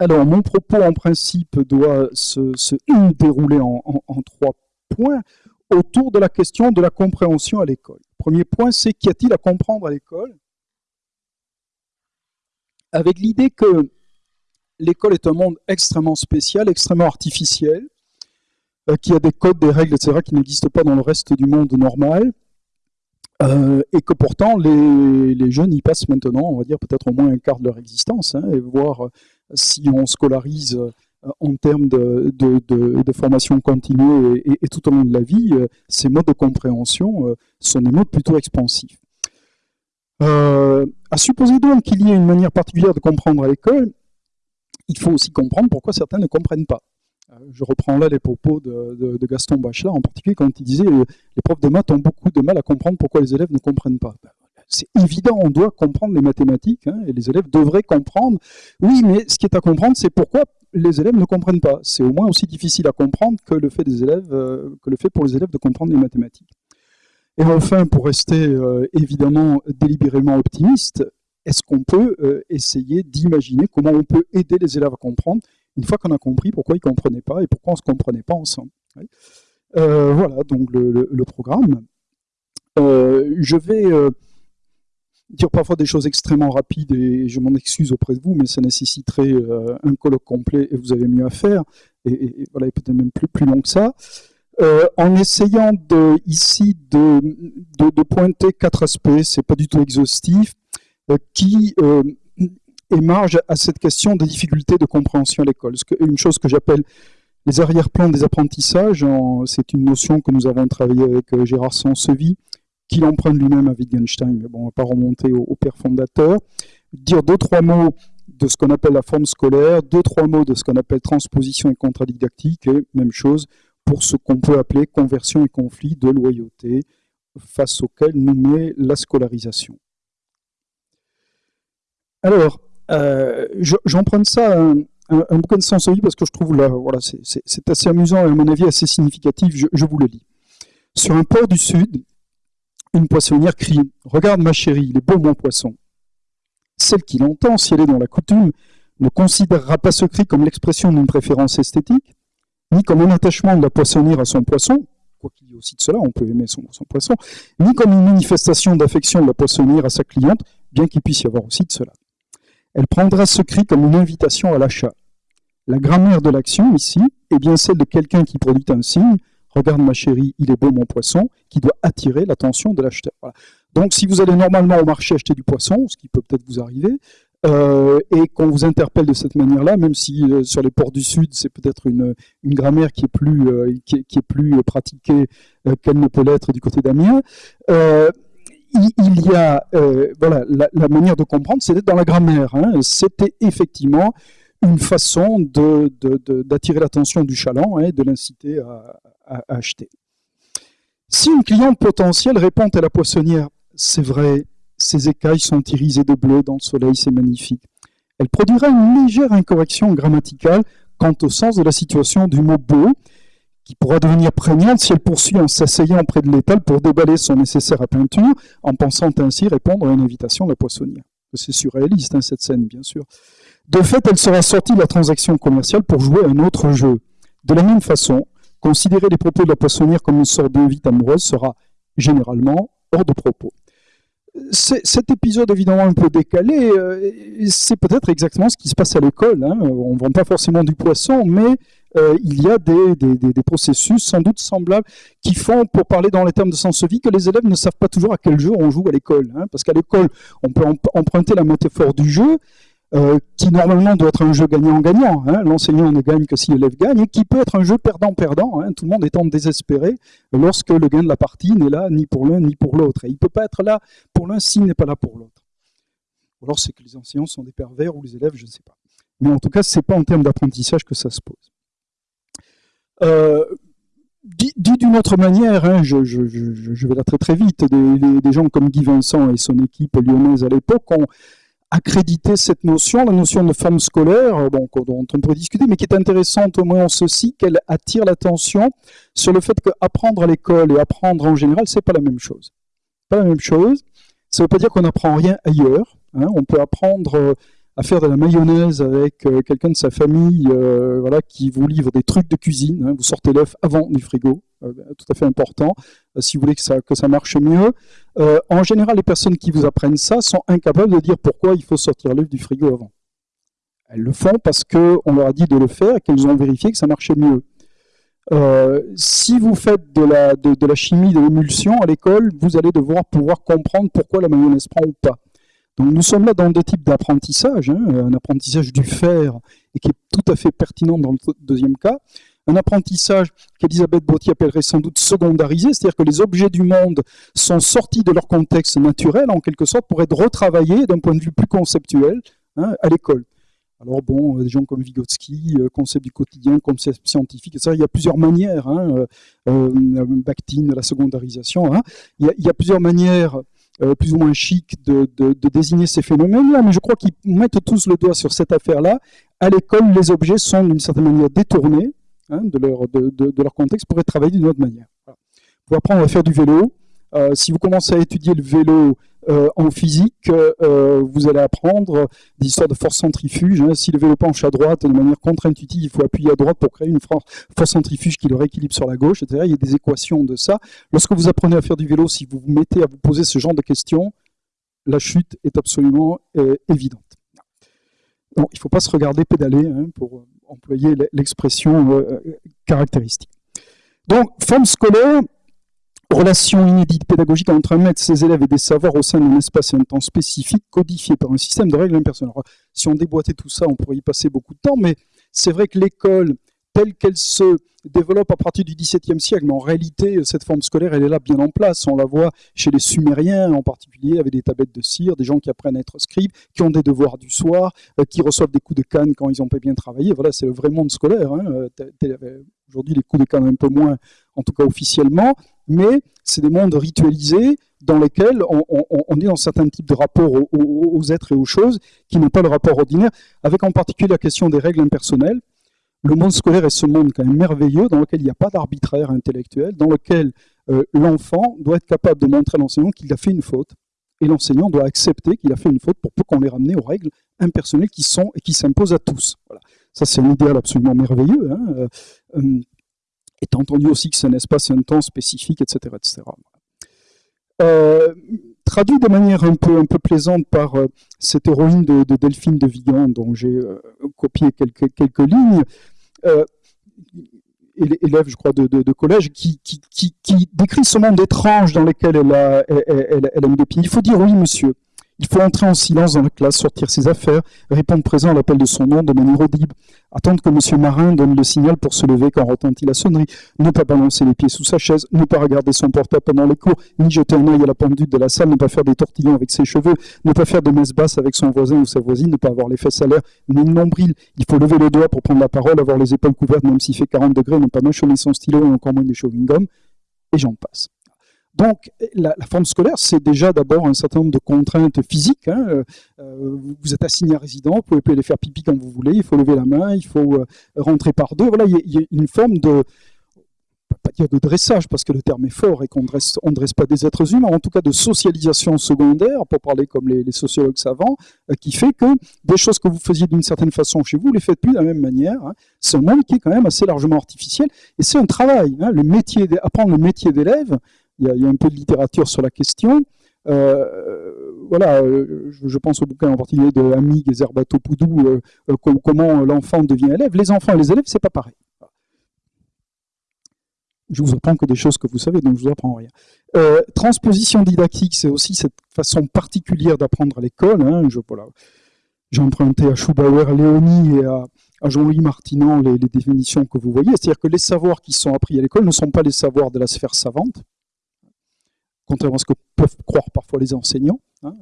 Alors, mon propos, en principe, doit se, dérouler en, trois points autour de la question de la compréhension à l'école. Premier point, c'est qu'y a-t-il à comprendre à l'école? Avec l'idée que l'école est un monde extrêmement spécial, extrêmement artificiel, euh, qui a des codes, des règles, etc., qui n'existent pas dans le reste du monde normal, euh, et que pourtant les, jeunes y passent maintenant, on va dire peut-être au moins un quart de leur existence, hein, et voir euh, si on scolarise en termes de, formation continue et, tout au long de la vie, ces modes de compréhension sont des modes plutôt expansifs. à supposer donc qu'il y ait une manière particulière de comprendre à l'école, il faut aussi comprendre pourquoi certains ne comprennent pas. Euh, je reprends là les propos de, Gaston Bachelard, en particulier quand il disait les profs de maths ont beaucoup de mal à comprendre pourquoi les élèves ne comprennent pas. C'est évident, on doit comprendre les mathématiques, hein, et les élèves devraient comprendre. Oui, mais ce qui est à comprendre, c'est pourquoi les élèves ne comprennent pas. C'est au moins aussi difficile à comprendre que le fait, des élèves, euh, que le fait pour les élèves de comprendre les mathématiques. Et enfin, pour rester euh, évidemment délibérément optimiste, est-ce qu'on peut euh, essayer d'imaginer comment on peut aider les élèves à comprendre une fois qu'on a compris pourquoi ils ne comprenaient pas et pourquoi on ne se comprenait pas ensemble. Voilà donc le, programme. Euh, je vais dire parfois des choses extrêmement rapides et je m'en excuse auprès de vous, mais ça nécessiterait un colloque complet et vous avez mieux à faire, et, voilà, peut-être même plus, plus long que ça. en essayant de, ici de, pointer quatre aspects, c'est pas du tout exhaustif, euh, qui euh, émarge à cette question des difficultés de compréhension à l'école. Une chose que j'appelle les arrière-plans des apprentissages, c'est une notion que nous avons travaillé avec euh, Gérard Sansevy, qu'il emprunte lui-même à Wittgenstein, mais bon, on ne va pas remonter au, père fondateur. Dire deux, trois mots de ce qu'on appelle la forme scolaire, deux, trois mots de ce qu'on appelle transposition et contrat didactique, et même chose pour ce qu'on peut appeler conversion et conflit de loyauté, face auquel nous met la scolarisation. Alors, euh, j'emprunte ça un, un, bouquin de Sansevy parce que je trouve là, voilà, c'est assez amusant et à mon avis assez significatif. Je, vous le lis. Sur un port du sud, une poissonnière crie Regarde ma chérie, il est beau mon poisson. Celle qui l'entend, si elle est dans la coutume, ne considérera pas ce cri comme l'expression d'une préférence esthétique, ni comme un attachement de la poissonnière à son poisson, quoi qu'il y ait aussi de cela, on peut aimer son, son poisson, ni comme une manifestation d'affection de la poissonnière à sa cliente, bien qu'il puisse y avoir aussi de cela. Elle prendra ce cri comme une invitation à l'achat. La grammaire de l'action ici est bien celle de quelqu'un qui produit un signe, regarde ma chérie, il est beau mon poisson, qui doit attirer l'attention de l'acheteur. Donc si vous allez normalement au marché acheter du poisson, ce qui peut peut-être vous arriver, euh, et qu'on vous interpelle de cette manière-là, même si euh, sur les ports du Sud, c'est peut-être une, grammaire qui est plus, euh, qui, est, plus pratiquée qu'elle ne peut l'être du côté d'Amiens, il, y a, voilà, la, manière de comprendre, c'était dans la grammaire. Hein. C'était effectivement une façon d'attirer l'attention du chaland et de l'inciter à, acheter. Si une cliente potentielle répond à la poissonnière, c'est vrai, ses écailles sont irisées de bleu dans le soleil, c'est magnifique. Elle produira une légère incorrection grammaticale quant au sens de la situation du mot beau, qui pourra devenir prégnante si elle poursuit en s'asseyant près de l'étal pour déballer son nécessaire à peinture, en pensant ainsi répondre à une invitation de la poissonnière. C'est surréaliste, hein, cette scène, bien sûr. De fait, elle sera sortie de la transaction commerciale pour jouer un autre jeu. De la même façon, considérer les propos de la poissonnière comme une sorte d'invite amoureuse sera généralement hors de propos. Cet épisode évidemment un peu décalé, euh, c'est peut-être exactement ce qui se passe à l'école. Hein. On ne vend pas forcément du poisson, mais euh, il y a des, processus sans doute semblables qui font, pour parler dans les termes de sens vie, que les élèves ne savent pas toujours à quel jeu on joue à l'école. Hein. parce qu'à l'école, on peut emprunter la métaphore du jeu, euh, qui normalement doit être un jeu gagnant-gagnant. Hein. L'enseignant ne gagne que si l'élève gagne, et qui peut être un jeu perdant-perdant, hein. tout le monde étant désespéré lorsque le gain de la partie n'est là ni pour l'un ni pour l'autre. Et il ne peut pas être là pour l'un s'il n'est pas là pour l'autre. Ou alors c'est que les enseignants sont des pervers ou les élèves, je ne sais pas. Mais en tout cas, ce n'est pas en termes d'apprentissage que ça se pose. Euh, dit, d'une autre manière, hein, je, vais là très très vite, des, gens comme Guy Vincent et son équipe lyonnaise à l'époque ont accrédité cette notion, la notion de femme scolaire, dont on pourrait discuter, mais qui est intéressante au moins en ceci, qu'elle attire l'attention sur le fait qu'apprendre à l'école et apprendre en général, c'est pas la même chose. Pas la même chose. Ça ne veut pas dire qu'on n'apprend rien ailleurs. Hein. on peut apprendre à faire de la mayonnaise avec euh, quelqu'un de sa famille euh, voilà, qui vous livre des trucs de cuisine. Hein. vous sortez l'œuf avant du frigo, euh, tout à fait important, si vous voulez que ça, que ça marche mieux. en général, les personnes qui vous apprennent ça sont incapables de dire pourquoi il faut sortir l'œuf du frigo avant. Elles le font parce qu'on leur a dit de le faire et qu'elles ont vérifié que ça marchait mieux. si vous faites de la, de, de la chimie de l'émulsion à l'école, vous allez devoir pouvoir comprendre pourquoi la mayonnaise prend ou pas. Donc nous sommes là dans deux types d'apprentissage, hein, un apprentissage du faire et qui est tout à fait pertinent dans le deuxième cas, un apprentissage qu'Elisabeth Bottier appellerait sans doute secondarisé, c'est-à-dire que les objets du monde sont sortis de leur contexte naturel, en quelque sorte, pour être retravaillés d'un point de vue plus conceptuel hein, à l'école. Alors bon, des gens comme Vygotsky, euh, concept du quotidien, concept scientifique, etc. Il y a plusieurs manières, hein, euh, euh la secondarisation. Hein. il, y a, plusieurs manières euh, plus ou moins chic de, désigner ces phénomènes-là, mais je crois qu'ils mettent tous le doigt sur cette affaire-là. À l'école, les objets sont d'une certaine manière détournés hein, de, leur, contexte pour être travaillés d'une autre manière. Pour apprendre à faire du vélo, euh, si vous commencez à étudier le vélo euh, en physique, euh, vous allez apprendre des histoires de force centrifuge. Hein. Si le vélo penche à droite de manière contre-intuitive, il faut appuyer à droite pour créer une force centrifuge qui le rééquilibre sur la gauche, etc. Il y a des équations de ça. Lorsque vous apprenez à faire du vélo, si vous vous mettez à vous poser ce genre de questions, la chute est absolument évidente. il ne faut pas se regarder pédaler hein, pour employer l'expression caractéristique. Donc, forme scolaire, relation inédite pédagogique entre un maître, ses élèves et des savoirs au sein d'un espace et un temps spécifique codifié par un système de règles impersonnelles. Si on déboîtait tout ça, on pourrait y passer beaucoup de temps, mais c'est vrai que l'école, telle qu'elle se développe à partir du XVIIe siècle, mais en réalité, cette forme scolaire, elle est là bien en place. On la voit chez les Sumériens en particulier, avec des tablettes de cire, des gens qui apprennent à être scribes, qui ont des devoirs du soir, euh, qui reçoivent des coups de canne quand ils n'ont pas bien travaillé. Voilà, c'est le vrai monde scolaire. Hein. Euh, aujourd'hui, les coups de canne un peu moins, en tout cas officiellement, mais c'est des mondes ritualisés dans lesquels on, est dans certains types de rapports aux, êtres et aux choses qui n'ont pas le rapport ordinaire, avec en particulier la question des règles impersonnelles. Le monde scolaire est ce monde quand même merveilleux dans lequel il n'y a pas d'arbitraire intellectuel, dans lequel euh, l'enfant doit être capable de montrer à l'enseignant qu'il a fait une faute, et l'enseignant doit accepter qu'il a fait une faute pour peu qu'on les ramène aux règles impersonnelles qui sont et qui s'imposent à tous. Voilà. Ça, c'est un idéal absolument merveilleux. Hein. Euh, euh, étant entendu aussi que c'est un espace et un temps spécifique, etc. etc. traduit de manière un peu, un peu plaisante par euh, cette héroïne de, Delphine de Vigan, dont j'ai euh, copié quelques, quelques lignes, élève, je crois, de, collège, qui, qui, qui, décrit ce monde étrange dans lequel elle a, elle a mis des pieds. Il faut dire oui, monsieur. Il faut entrer en silence dans la classe, sortir ses affaires, répondre présent à l'appel de son nom de manière audible, attendre que M. Marin donne le signal pour se lever quand retentit la sonnerie, ne pas balancer les pieds sous sa chaise, ne pas regarder son portable pendant les cours, ni jeter un œil à la pendule de la salle, ne pas faire des tortillons avec ses cheveux, ne pas faire de messe basse avec son voisin ou sa voisine, ne pas avoir les fesses à l'air, ni le nombril. Il faut lever le doigt pour prendre la parole, avoir les épaules couvertes même s'il fait 40 degrés, ne pas mâchonner son stylo et encore moins des chewing-gum, et j'en passe. Donc, la, forme scolaire, c'est déjà d'abord un certain nombre de contraintes physiques. Hein. Euh, euh, vous êtes assigné à résident, vous pouvez aller faire pipi quand vous voulez, il faut lever la main, il faut euh, rentrer par deux. Voilà, il y, a une forme de, pas dire de dressage, parce que le terme est fort et qu'on ne dresse pas des êtres humains, en tout cas de socialisation secondaire, pour parler comme les, sociologues savants, qui fait que des choses que vous faisiez d'une certaine façon chez vous, vous les faites plus de la même manière. Hein. C'est un monde qui est quand même assez largement artificiel, et c'est un travail. Hein. Le métier, apprendre le métier d'élève, il y, a, un peu de littérature sur la question. Euh, voilà, euh, je, pense au bouquin en particulier de Amig et Zerbato Poudou, euh, comment l'enfant devient élève. Les enfants et les élèves, c'est pas pareil. Je vous apprends que des choses que vous savez, donc je vous apprends rien. transposition didactique, c'est aussi cette façon particulière d'apprendre à l'école. Hein. J'ai emprunté à Schubauer, à Léonie et à, Jean-Louis Martinan les, définitions que vous voyez. C'est-à-dire que les savoirs qui sont appris à l'école ne sont pas les savoirs de la sphère savante, contrairement à ce que peuvent croire parfois les enseignants. Hein.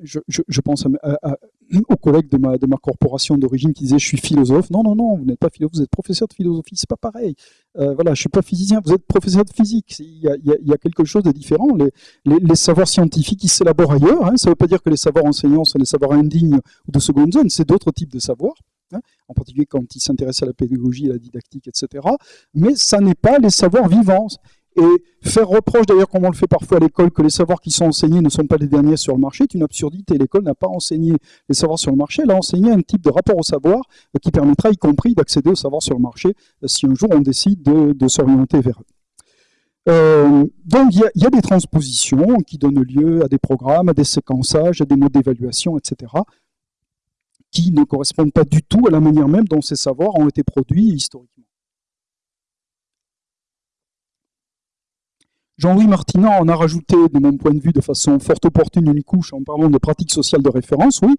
Je, pense aux collègues de ma, de ma corporation d'origine qui disaient je suis philosophe. Non, non, non, vous n'êtes pas philosophe, vous êtes professeur de philosophie, c'est pas pareil. Euh, voilà, je suis pas physicien, vous êtes professeur de physique. Il y a, il y a quelque chose de différent. Les, les, savoirs scientifiques, ils s'élaborent ailleurs. Hein. Ça ne veut pas dire que les savoirs enseignants sont des savoirs indignes ou de seconde zone, c'est d'autres types de savoirs. Hein, en particulier quand ils s'intéressent à la pédagogie, à la didactique, etc. Mais ça n'est pas les savoirs vivants. Et faire reproche, d'ailleurs, comme on le fait parfois à l'école, que les savoirs qui sont enseignés ne sont pas les derniers sur le marché, est une absurdité. L'école n'a pas enseigné les savoirs sur le marché, elle a enseigné un type de rapport au savoir euh, qui permettra, y compris, d'accéder au savoir sur le marché euh, si un jour on décide de, s'orienter vers eux. Euh, donc il y, a des transpositions qui donnent lieu à des programmes, à des séquençages, à des modes d'évaluation, etc., qui ne correspondent pas du tout à la manière même dont ces savoirs ont été produits historiquement. Jean-Louis Martinan en a rajouté, de mon point de vue, de façon fort opportune, une couche en parlant de pratiques sociales de référence, oui,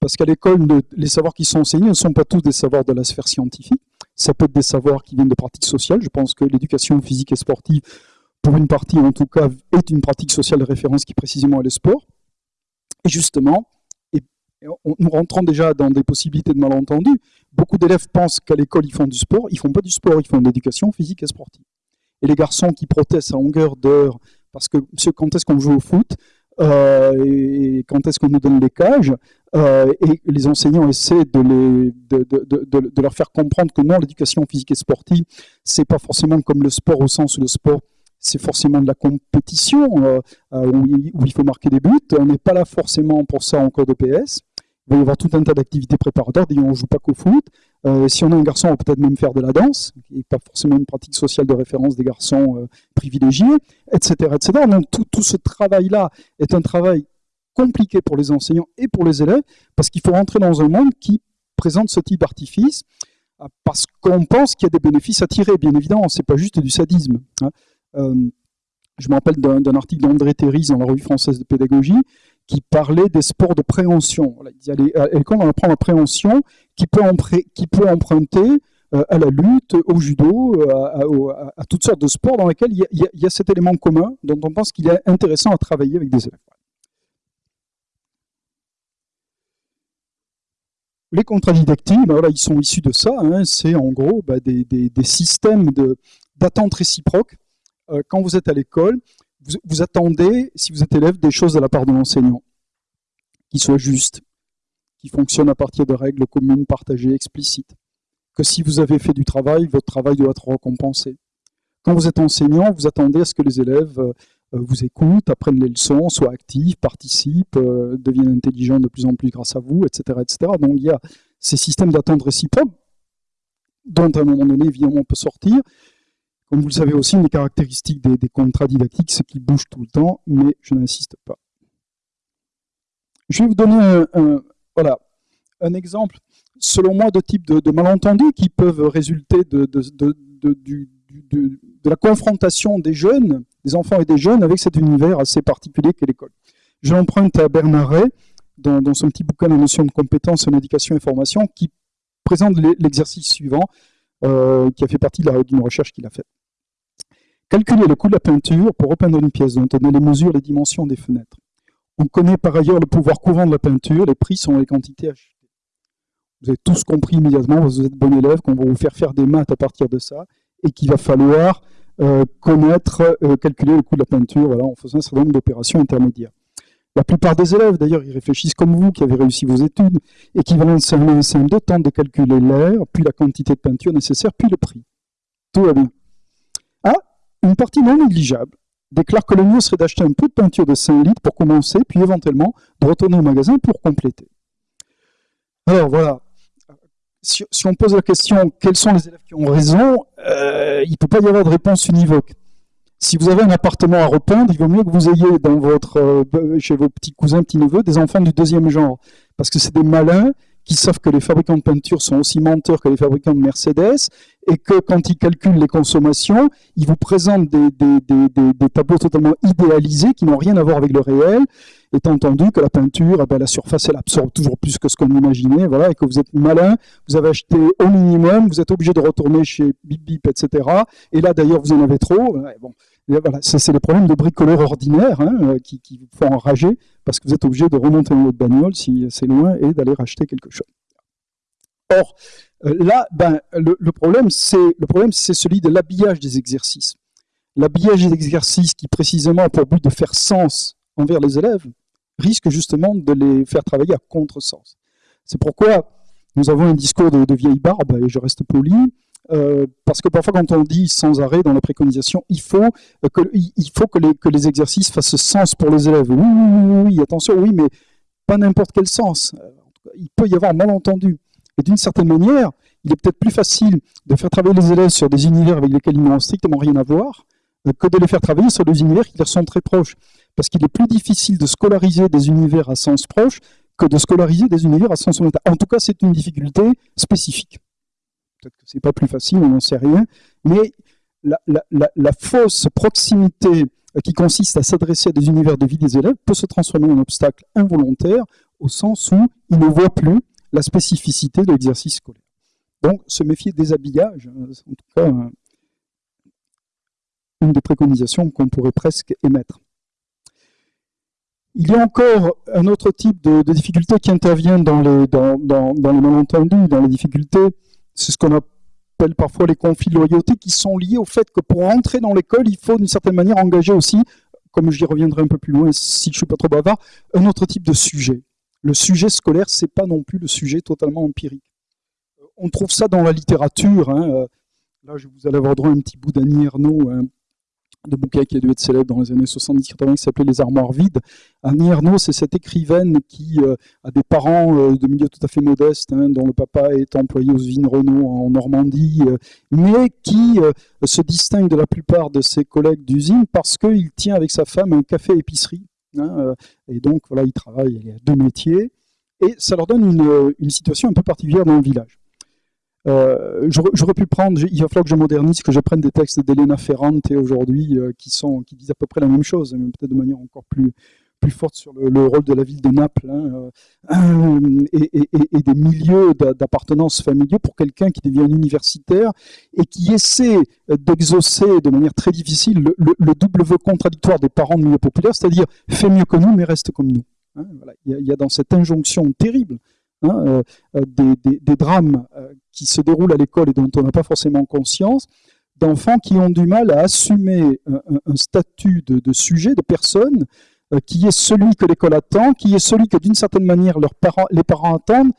parce qu'à l'école, les savoirs qui sont enseignés ne sont pas tous des savoirs de la sphère scientifique, ça peut être des savoirs qui viennent de pratiques sociales, je pense que l'éducation physique et sportive, pour une partie en tout cas, est une pratique sociale de référence qui précisément est le sport, et justement, nous rentrons déjà dans des possibilités de malentendus, beaucoup d'élèves pensent qu'à l'école ils font du sport, ils font pas du sport, ils font de l'éducation physique et sportive et les garçons qui protestent à longueur d'heure parce que quand est-ce qu'on joue au foot euh, et quand est-ce qu'on nous donne les cages euh, et les enseignants essaient de, leur faire comprendre que non, l'éducation physique et sportive, c'est pas forcément comme le sport au sens où le sport c'est forcément de la compétition euh, où, il faut marquer des buts. On n'est pas là forcément pour ça en cours de PS. Il va y avoir tout un tas d'activités préparatoires. On ne joue pas qu'au foot. Euh, si on a un garçon, on va peut-être même faire de la danse, qui n'est pas forcément une pratique sociale de référence des garçons euh, privilégiés, etc., etc. Donc tout, ce travail-là est un travail compliqué pour les enseignants et pour les élèves, parce qu'il faut rentrer dans un monde qui présente ce type d'artifice, euh, parce qu'on pense qu'il y a des bénéfices à tirer, bien évidemment, c'est pas juste du sadisme. Hein. je me rappelle d'un article d'André Théris dans la revue française de pédagogie, qui parlait des sports de préhension. à l'école, on apprend la préhension qui peut, emprunter euh, à la lutte, au judo, euh, à, toutes sortes de sports dans lesquels il y, a, cet élément commun dont on pense qu'il est intéressant à travailler avec des élèves. Les contrats didactiques, ben voilà, ils sont issus de ça. Hein. c'est en gros ben, des, systèmes d'attente réciproque. Euh, quand vous êtes à l'école, vous, attendez, si vous êtes élève, des choses de la part de l'enseignant, qui soient justes, qui fonctionnent à partir de règles communes, partagées, explicites. Que si vous avez fait du travail, votre travail doit être récompensé. Quand vous êtes enseignant, vous attendez à ce que les élèves euh, vous écoutent, apprennent les leçons, soient actifs, participent, euh, deviennent intelligents de plus en plus grâce à vous, etc. etc. Donc il y a ces systèmes d'attente réciproque, dont à un moment donné, évidemment, on peut sortir, comme vous le savez aussi, une des caractéristiques des, contrats didactiques, c'est qu'ils bougent tout le temps, mais je n'insiste pas. Je vais vous donner un, voilà, un exemple, selon moi, de type de, malentendus qui peuvent résulter de, la confrontation des jeunes, des enfants et des jeunes, avec cet univers assez particulier qu'est l'école. Je l'emprunte à Bernard Ray, dans, son petit bouquin La notion de compétence en éducation et formation, qui présente l'exercice suivant, euh, qui a fait partie d'une recherche qu'il a faite. Calculer le coût de la peinture pour repeindre une pièce dont on les mesures, les dimensions des fenêtres. On connaît par ailleurs le pouvoir courant de la peinture, les prix sont les quantités achetées. Vous avez tous compris immédiatement, vous êtes bon élève, qu'on va vous faire faire des maths à partir de ça, et qu'il va falloir euh, connaître, euh, calculer le coût de la peinture voilà, en faisant un certain nombre d'opérations intermédiaires. La plupart des élèves, d'ailleurs, ils réfléchissent comme vous, qui avez réussi vos études, et qui vont en CM1 CM2 tentent de calculer l'air, puis la quantité de peinture nécessaire, puis le prix. Tout va bien. Une partie non négligeable déclare que le mieux serait d'acheter un peu de peinture de 5 litres pour commencer, puis éventuellement de retourner au magasin pour compléter. Alors voilà, si, on pose la question quels sont les élèves qui ont raison, euh, il ne peut pas y avoir de réponse univoque. Si vous avez un appartement à repeindre, il vaut mieux que vous ayez euh, chez vos petits cousins, petits neveux, des enfants du deuxième genre, parce que c'est des malins qui savent que les fabricants de peinture sont aussi menteurs que les fabricants de Mercedes et que quand ils calculent les consommations, ils vous présentent des, tableaux totalement idéalisés qui n'ont rien à voir avec le réel, étant entendu que la peinture, eh ben, la surface, elle absorbe toujours plus que ce qu'on imaginait, voilà, et que vous êtes malin, vous avez acheté au minimum, vous êtes obligé de retourner chez Bip Bip, etc. Et là, d'ailleurs, vous en avez trop. Bon, voilà, c'est les problèmes de bricoleurs ordinaires hein, euh, qui, vous font enrager parce que vous êtes obligé de remonter dans votre bagnole si c'est loin et d'aller racheter quelque chose. Or, euh, là, ben, le, problème, c'est celui de l'habillage des exercices. L'habillage des exercices qui, précisément, a pour but de faire sens envers les élèves, risque justement de les faire travailler à contre-sens. C'est pourquoi nous avons un discours de, vieille barbe, et je reste poli, euh, parce que parfois quand on dit sans arrêt dans la préconisation, il faut faut que, les, exercices fassent sens pour les élèves. Oui, oui, oui, attention, oui, mais pas n'importe quel sens. Il peut y avoir malentendu. Et d'une certaine manière, il est peut-être plus facile de faire travailler les élèves sur des univers avec lesquels ils n'ont strictement rien à voir, que de les faire travailler sur des univers qui leur sont très proches. Parce qu'il est plus difficile de scolariser des univers à sens proche que de scolariser des univers à sens méta. En tout cas, c'est une difficulté spécifique. Peut-être que c'est pas plus facile, on n'en sait rien. Mais la, fausse proximité euh, qui consiste à s'adresser à des univers de vie des élèves peut se transformer en obstacle involontaire au sens où ils ne voient plus la spécificité de l'exercice scolaire. Donc, se méfier des habillages, euh, en tout cas, euh, une des préconisations qu'on pourrait presque émettre. Il y a encore un autre type de, difficultés qui intervient dans, les malentendus, dans les difficultés, c'est ce qu'on appelle parfois les conflits de loyauté, qui sont liés au fait que pour entrer dans l'école, il faut d'une certaine manière engager aussi, comme j'y reviendrai un peu plus loin si je ne suis pas trop bavard, un autre type de sujet. Le sujet scolaire, c'est pas non plus le sujet totalement empirique. On trouve ça dans la littérature. Hein, là, je vous allez avoir droit à un petit bout d'Annie Ernaux, de bouquin qui a dû être célèbre dans les années 70-80 qui s'appelait Les armoires vides. Annie Ernaux, c'est cette écrivaine qui euh, a des parents euh, de milieu tout à fait modeste, hein, dont le papa est employé aux usines Renault en Normandie, euh, mais qui se distingue de la plupart de ses collègues d'usine parce qu'il tient avec sa femme un café-épicerie. Hein, et donc, voilà, il travaille, il a deux métiers, et ça leur donne une situation un peu particulière dans le village. Euh, j'aurais pu prendre, il va falloir que je modernise, que je prenne des textes d'Elena Ferrante aujourd'hui euh, qui, qui disent à peu près la même chose, mais peut-être de manière encore plus, plus forte sur le, rôle de la ville de Naples hein, euh, et, des milieux d'appartenance familiaux pour quelqu'un qui devient universitaire et qui essaie d'exaucer de manière très difficile le, double vœu contradictoire des parents de milieu populaire, c'est-à-dire fais mieux que nous mais reste comme nous. Hein, il, y a, dans cette injonction terrible hein, des, des, drames qui se déroulent à l'école et dont on n'a pas forcément conscience, d'enfants qui ont du mal à assumer un, statut de, sujet, de personne, euh, qui est celui que l'école attend, qui est celui que d'une certaine manière leurs parents, les parents attendent,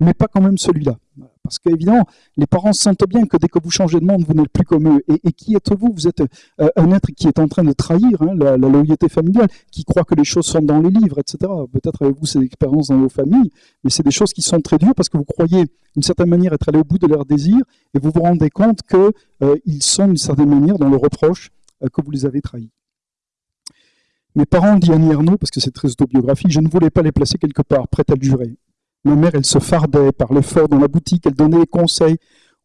mais pas quand même celui-là. Parce qu'évidemment, les parents sentent bien que dès que vous changez de monde, vous n'êtes plus comme eux. Et, qui êtes-vous? Vous êtes euh, un être qui est en train de trahir hein, la, loyauté familiale, qui croit que les choses sont dans les livres, etc. Peut-être avez-vous ces expériences dans vos familles, mais c'est des choses qui sont très dures parce que vous croyez d'une certaine manière être allé au bout de leurs désirs et vous vous rendez compte qu'ils euh, sont d'une certaine manière dans le reproche euh, que vous les avez trahis. Mes parents, dit Annie Ernaux, parce que c'est très autobiographique, je ne voulais pas les placer quelque part, prête à le jurer. Ma mère, elle se fardait par l'effort dans la boutique, elle donnait des conseils.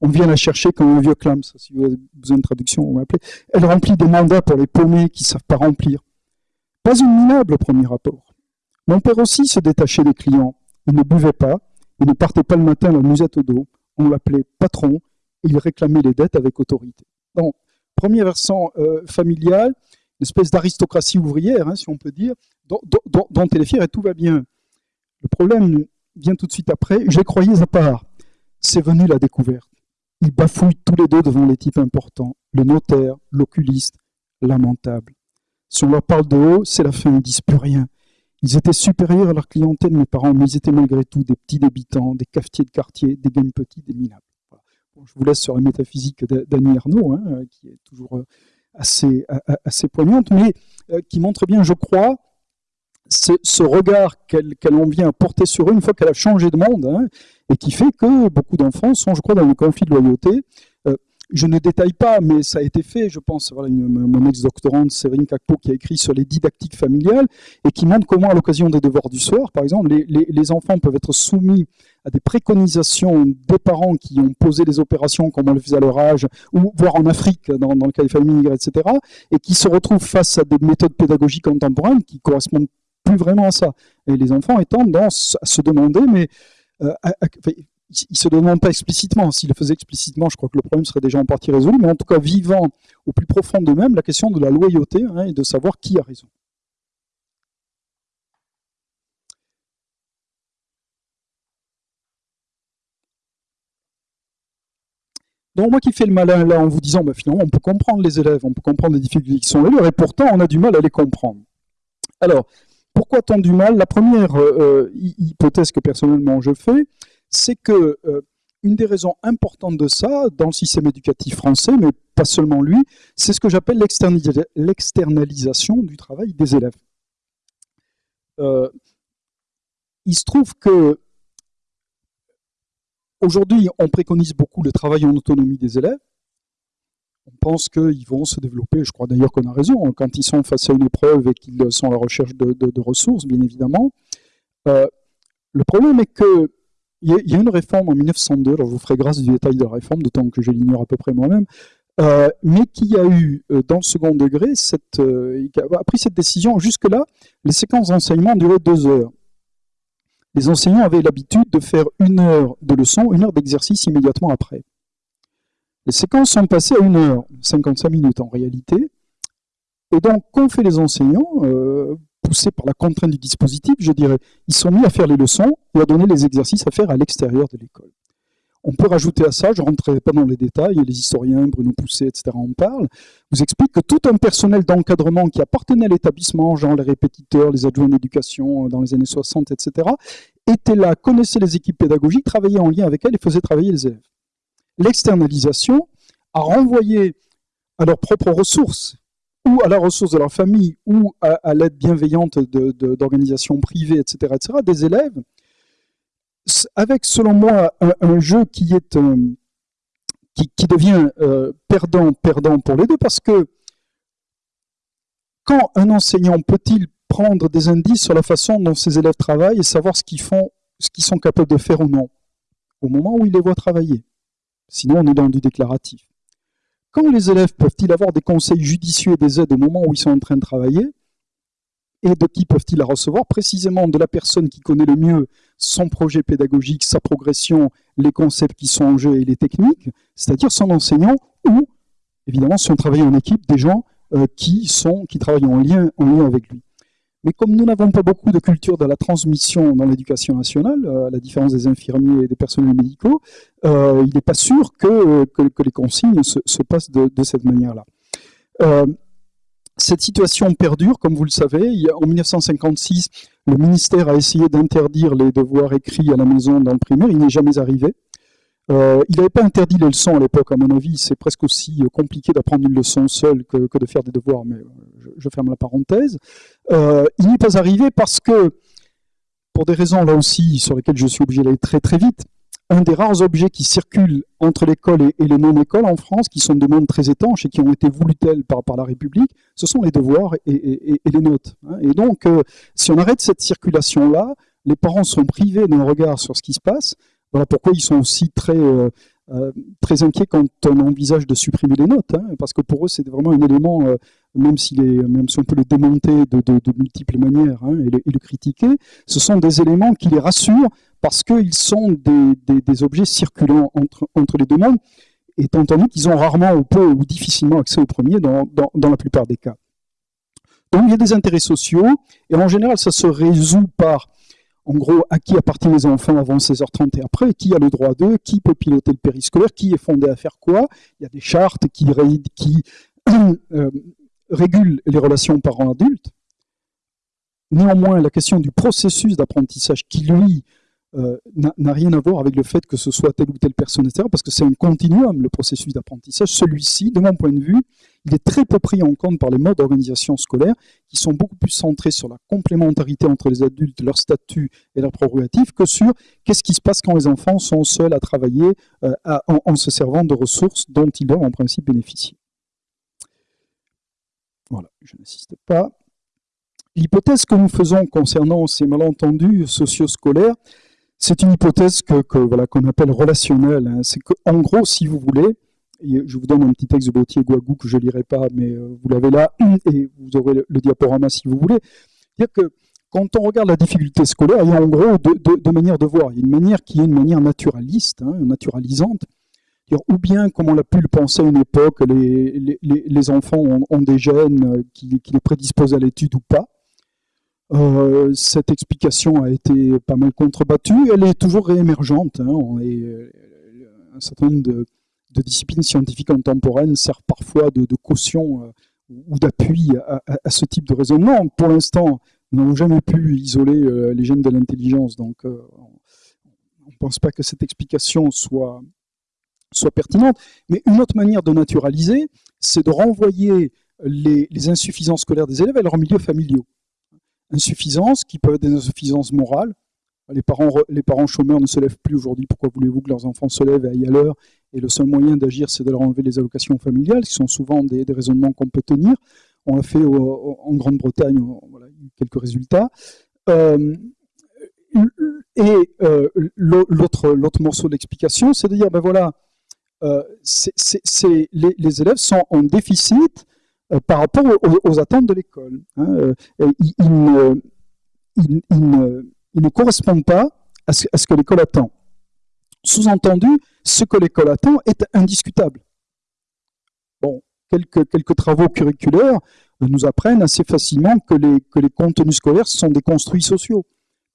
On vient la chercher comme un vieux clam, si vous avez besoin de traduction, vous m'appelez. Elle remplit des mandats pour les paumés qui ne savent pas remplir. Pas une minable au premier rapport. Mon père aussi se détachait des clients. Il ne buvait pas, il ne partait pas le matin la musette au dos. On l'appelait patron, et il réclamait les dettes avec autorité. Donc, premier versant euh, familial, une espèce d'aristocratie ouvrière, hein, si on peut dire, dont elle est fière et tout va bien. Le problème vient tout de suite après. Je croyais à part. C'est venu la découverte. Ils bafouillent tous les deux devant les types importants. Le notaire, l'oculiste, lamentable. Si on leur parle de haut, c'est la fin, ils disent plus rien. Ils étaient supérieurs à leur clientèle, mes parents, mais ils étaient malgré tout des petits débitants, des cafetiers de quartier, des gagnes petits, des minables. je vous laisse sur la métaphysique d'Annie Arnaud, hein, qui est toujours euh, assez, assez poignante, mais euh, qui montre bien, je crois, ce, regard qu'elle en vient porter sur eux une fois qu'elle a changé de monde, hein, et qui fait que beaucoup d'enfants sont, je crois, dans le conflit de loyauté. Euh, je ne détaille pas, mais ça a été fait, je pense, voilà, mon ex-doctorante Séverine Kakpo qui a écrit sur les didactiques familiales et qui montre comment, à l'occasion des devoirs du soir, par exemple, les, enfants peuvent être soumis à des préconisations des parents qui ont posé les opérations comme on le faisait à leur âge, ou voire en Afrique, dans, dans le cas des familles etc., et qui se retrouvent face à des méthodes pédagogiques contemporaines qui correspondent vraiment à ça. Et les enfants étant à se demander, mais euh, ils ne se demandent pas explicitement. S'ils le faisaient explicitement, je crois que le problème serait déjà en partie résolu, mais en tout cas vivant au plus profond d'eux-mêmes la question de la loyauté hein, et de savoir qui a raison. Donc moi qui fais le malin là en vous disant, bah, finalement on peut comprendre les élèves, on peut comprendre les difficultés qui sont là, et pourtant on a du mal à les comprendre. Alors, pourquoi tant du mal? La première euh, euh, hypothèse que personnellement je fais, c'est que euh, une des raisons importantes de ça, dans le système éducatif français, mais pas seulement lui, c'est ce que j'appelle l'externalisation du travail des élèves. Il se trouve que aujourd'hui, on préconise beaucoup le travail en autonomie des élèves. On pense qu'ils vont se développer, je crois d'ailleurs qu'on a raison, hein, quand ils sont face à une épreuve et qu'ils sont à la recherche de, ressources, bien évidemment. Euh, le problème est que il y, a une réforme en 1902, alors je vous ferai grâce du détail de la réforme, d'autant que je l'ignore à peu près moi-même, euh, mais qui a eu, euh, dans le second degré, cette, a pris cette décision. Jusque-là, les séquences d'enseignement duraient deux heures. Les enseignants avaient l'habitude de faire une heure de leçon, une heure d'exercice immédiatement après. Les séquences sont passées à une heure, 55 minutes en réalité. Et donc, qu'ont fait les enseignants poussés par la contrainte du dispositif, je dirais, ils sont mis à faire les leçons et à donner les exercices à faire à l'extérieur de l'école. On peut rajouter à ça, je ne rentrerai pas dans les détails, les historiens, Bruno Pousset, etc. en parlent, vous expliquent que tout un personnel d'encadrement qui appartenait à l'établissement, genre les répétiteurs, les adjoints d'éducation euh, dans les années 60, etc., était là, connaissait les équipes pédagogiques, travaillait en lien avec elles et faisait travailler les élèves. L'externalisation a renvoyé à leurs propres ressources ou à la ressource de leur famille, ou à, l'aide bienveillante d'organisations privées, etc., etc., des élèves, avec, selon moi, un, jeu qui, est, euh, qui, devient perdant-perdant euh, pour les deux, parce que quand un enseignant peut-il prendre des indices sur la façon dont ses élèves travaillent et savoir ce qu'ils font, ce qu'ils sont capables de faire ou non, au moment où il les voit travailler? Sinon, on est dans du déclaratif. Quand les élèves peuvent-ils avoir des conseils judicieux et des aides au moment où ils sont en train de travailler? Et de qui peuvent-ils la recevoir? Précisément de la personne qui connaît le mieux son projet pédagogique, sa progression, les concepts qui sont en jeu et les techniques, c'est-à-dire son enseignant ou, évidemment, si on travaille en équipe, des gens euh, qui, qui travaillent en lien, en lien avec lui. Mais comme nous n'avons pas beaucoup de culture de la transmission dans l'éducation nationale, euh, à la différence des infirmiers et des personnels médicaux, euh, il n'est pas sûr que, les consignes se, passent de, cette manière-là. Euh, cette situation perdure, comme vous le savez. en 1956, le ministère a essayé d'interdire les devoirs écrits à la maison dans le primaire. Il n'est jamais arrivé. Euh, il n'avait pas interdit les leçons à l'époque, à mon avis. C'est presque aussi euh, compliqué d'apprendre une leçon seule que, de faire des devoirs, mais euh, je, ferme la parenthèse. il n'est pas arrivé parce que, pour des raisons là aussi sur lesquelles je suis obligé d'aller très très vite, un des rares objets qui circulent entre l'école et, les non-écoles en France, qui sont des mondes très étanches et qui ont été voulus tels par, par la République, ce sont les devoirs et, les notes. Hein. Et donc, si on arrête cette circulation-là, les parents sont privés d'un regard sur ce qui se passe, voilà pourquoi ils sont aussi très, euh, euh, très inquiets quand on envisage de supprimer les notes, hein, parce que pour eux, c'est vraiment un élément, euh, même, même si on peut le démonter de, multiples manières hein, et, le, critiquer, ce sont des éléments qui les rassurent parce qu'ils sont des, objets circulants entre, entre les deux mondes, étant donné qu'ils ont rarement ou peu ou difficilement accès au premier dans, dans la plupart des cas. Donc il y a des intérêts sociaux, et en général, ça se résout par en gros, à qui appartiennent les enfants avant 16h30 et après, qui a le droit d'eux, qui peut piloter le périscolaire, qui est fondé à faire quoi? Il y a des chartes qui, qui euh, régulent les relations parents-adultes. Néanmoins, la question du processus d'apprentissage qui, lui, euh, n'a rien à voir avec le fait que ce soit telle ou telle personne, etc., parce que c'est un continuum, le processus d'apprentissage. Celui-ci, de mon point de vue, il est très peu pris en compte par les modes d'organisation scolaire, qui sont beaucoup plus centrés sur la complémentarité entre les adultes, leur statut et leurs prérogatives, que sur qu'est-ce qui se passe quand les enfants sont seuls à travailler euh, en, se servant de ressources dont ils doivent en principe bénéficier. Voilà, je n'insiste pas. L'hypothèse que nous faisons concernant ces malentendus socio-scolaires, c'est une hypothèse que, voilà qu'on appelle relationnelle. Hein. C'est qu'en gros, si vous voulez, je vous donne un petit texte de Bautier Guagou que je ne lirai pas, mais euh, vous l'avez là, et vous aurez le, diaporama si vous voulez. Dire que quand on regarde la difficulté scolaire, il y a en gros deux, manières de voir. Il y a une manière qui est une manière naturaliste, hein, naturalisante, ou bien, comme on l'a pu le penser à une époque, les, enfants ont, des gènes qui, qui les prédisposent à l'étude ou pas. Euh, cette explication a été pas mal contrebattue. Elle est toujours réémergente. Hein. Euh, un certain nombre de, disciplines scientifiques contemporaines servent parfois de, caution euh, ou d'appui à, ce type de raisonnement. Pour l'instant, nous n'avons jamais pu isoler les gènes de l'intelligence, donc on ne pense pas que cette explication soit, pertinente. Mais une autre manière de naturaliser, c'est de renvoyer les, insuffisances scolaires des élèves à leurs milieux familiaux. Insuffisances qui peuvent être des insuffisances morales. Les parents, les parents chômeurs ne se lèvent plus aujourd'hui. Pourquoi voulez-vous que leurs enfants se lèvent et aillent à l'heure? Et le seul moyen d'agir, c'est de leur enlever les allocations familiales, qui sont souvent des, raisonnements qu'on peut tenir. On l'a fait en Grande-Bretagne, quelques résultats. Euh, et euh, l'autre morceau de l'explication, c'est de dire, ben voilà, euh, les, élèves sont en déficit par rapport aux, attentes de l'école. Hein, ils, ne, correspondent pas à ce, que l'école attend. Sous-entendu, ce que l'école attend est indiscutable. Bon, quelques, travaux curriculaires nous apprennent assez facilement que les contenus scolaires sont des construits sociaux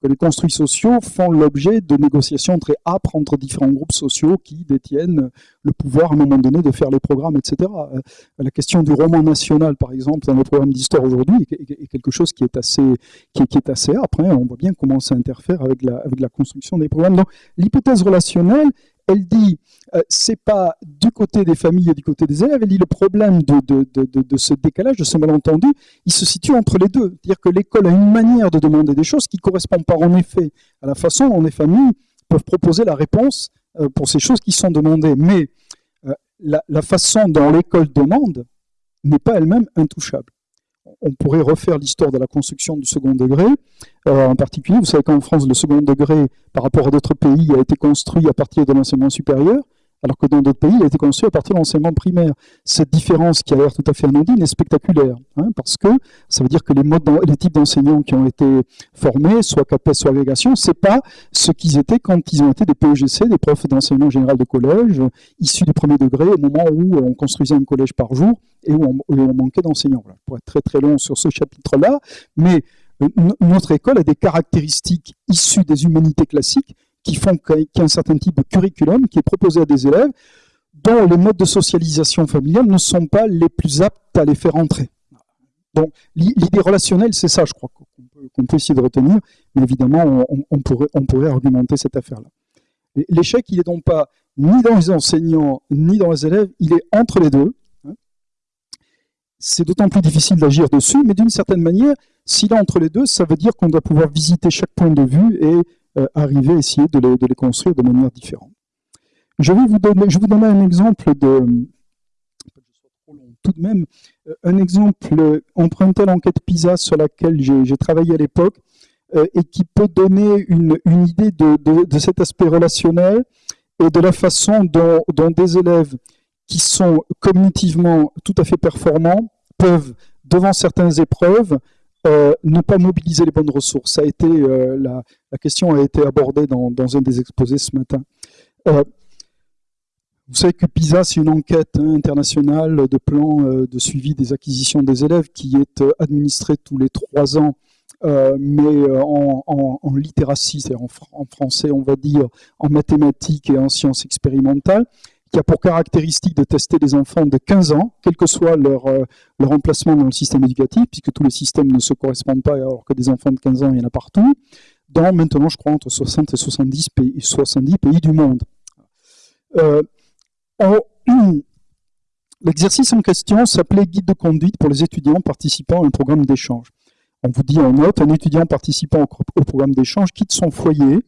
les construits sociaux font l'objet de négociations très âpres entre différents groupes sociaux qui détiennent le pouvoir à un moment donné de faire les programmes, etc. Euh, la question du roman national, par exemple, dans le programme d'histoire aujourd'hui, est quelque chose qui est assez, qui est assez âpre. Hein. On voit bien comment ça interfère avec la, avec la construction des programmes. Donc, l'hypothèse relationnelle, elle dit, euh, c'est pas du côté des familles et du côté des élèves, elle dit le problème de, ce décalage, de ce malentendu, il se situe entre les deux. C'est-à-dire que l'école a une manière de demander des choses qui ne correspondent pas en effet à la façon dont les familles peuvent proposer la réponse euh, pour ces choses qui sont demandées. Mais euh, la, la façon dont l'école demande n'est pas elle-même intouchable on pourrait refaire l'histoire de la construction du second degré. Euh, en particulier, vous savez qu'en France, le second degré, par rapport à d'autres pays, a été construit à partir de l'enseignement supérieur, alors que dans d'autres pays, il a été construit à partir de l'enseignement primaire. Cette différence, qui a l'air tout à fait anodine, est spectaculaire, hein, parce que ça veut dire que les, types d'enseignants qui ont été formés, soit CAPES, soit agrégation, c'est pas ce qu'ils étaient quand ils ont été des PEGC, des profs d'enseignement général de collège, issus du premier degré, au moment où on construisait un collège par jour et où on, manquait d'enseignants. Voilà, pour être très très long sur ce chapitre-là, mais euh, notre école a des caractéristiques issues des humanités classiques qui font qu'il y a un certain type de curriculum qui est proposé à des élèves dont les modes de socialisation familiale ne sont pas les plus aptes à les faire entrer. Donc l'idée relationnelle, c'est ça, je crois, qu'on peut, essayer de retenir, mais évidemment, on, pourrait, on pourrait argumenter cette affaire-là. L'échec, il n'est donc pas ni dans les enseignants, ni dans les élèves, il est entre les deux. Hein. C'est d'autant plus difficile d'agir dessus, mais d'une certaine manière, s'il est entre les deux, ça veut dire qu'on doit pouvoir visiter chaque point de vue et arriver à essayer de les, construire de manière différente. Je vais vous donner, un exemple de, tout de même, euh, un exemple emprunté à l'enquête PISA sur laquelle j'ai travaillé à l'époque euh, et qui peut donner une, idée de, cet aspect relationnel et de la façon dont des élèves qui sont cognitivement tout à fait performants peuvent, devant certaines épreuves, euh, ne pas mobiliser les bonnes ressources. Ça a été, euh, la, question a été abordée dans, un des exposés ce matin. Euh, vous savez que PISA, c'est une enquête hein, internationale de plan de suivi des acquisitions des élèves qui est administrée tous les trois ans, mais en littératie, c'est-à-dire en, en, français, on va dire, en mathématiques et en sciences expérimentales qui a pour caractéristique de tester des enfants de 15 ans, quel que soit leur, euh, leur emplacement dans le système éducatif, puisque tous les systèmes ne se correspondent pas, alors que des enfants de 15 ans, il y en a partout, dans maintenant, je crois, entre 60 et 70 pays, 70 pays du monde. Euh, L'exercice en question s'appelait Guide de conduite pour les étudiants participant à un programme d'échange. On vous dit en note, un étudiant participant au programme d'échange quitte son foyer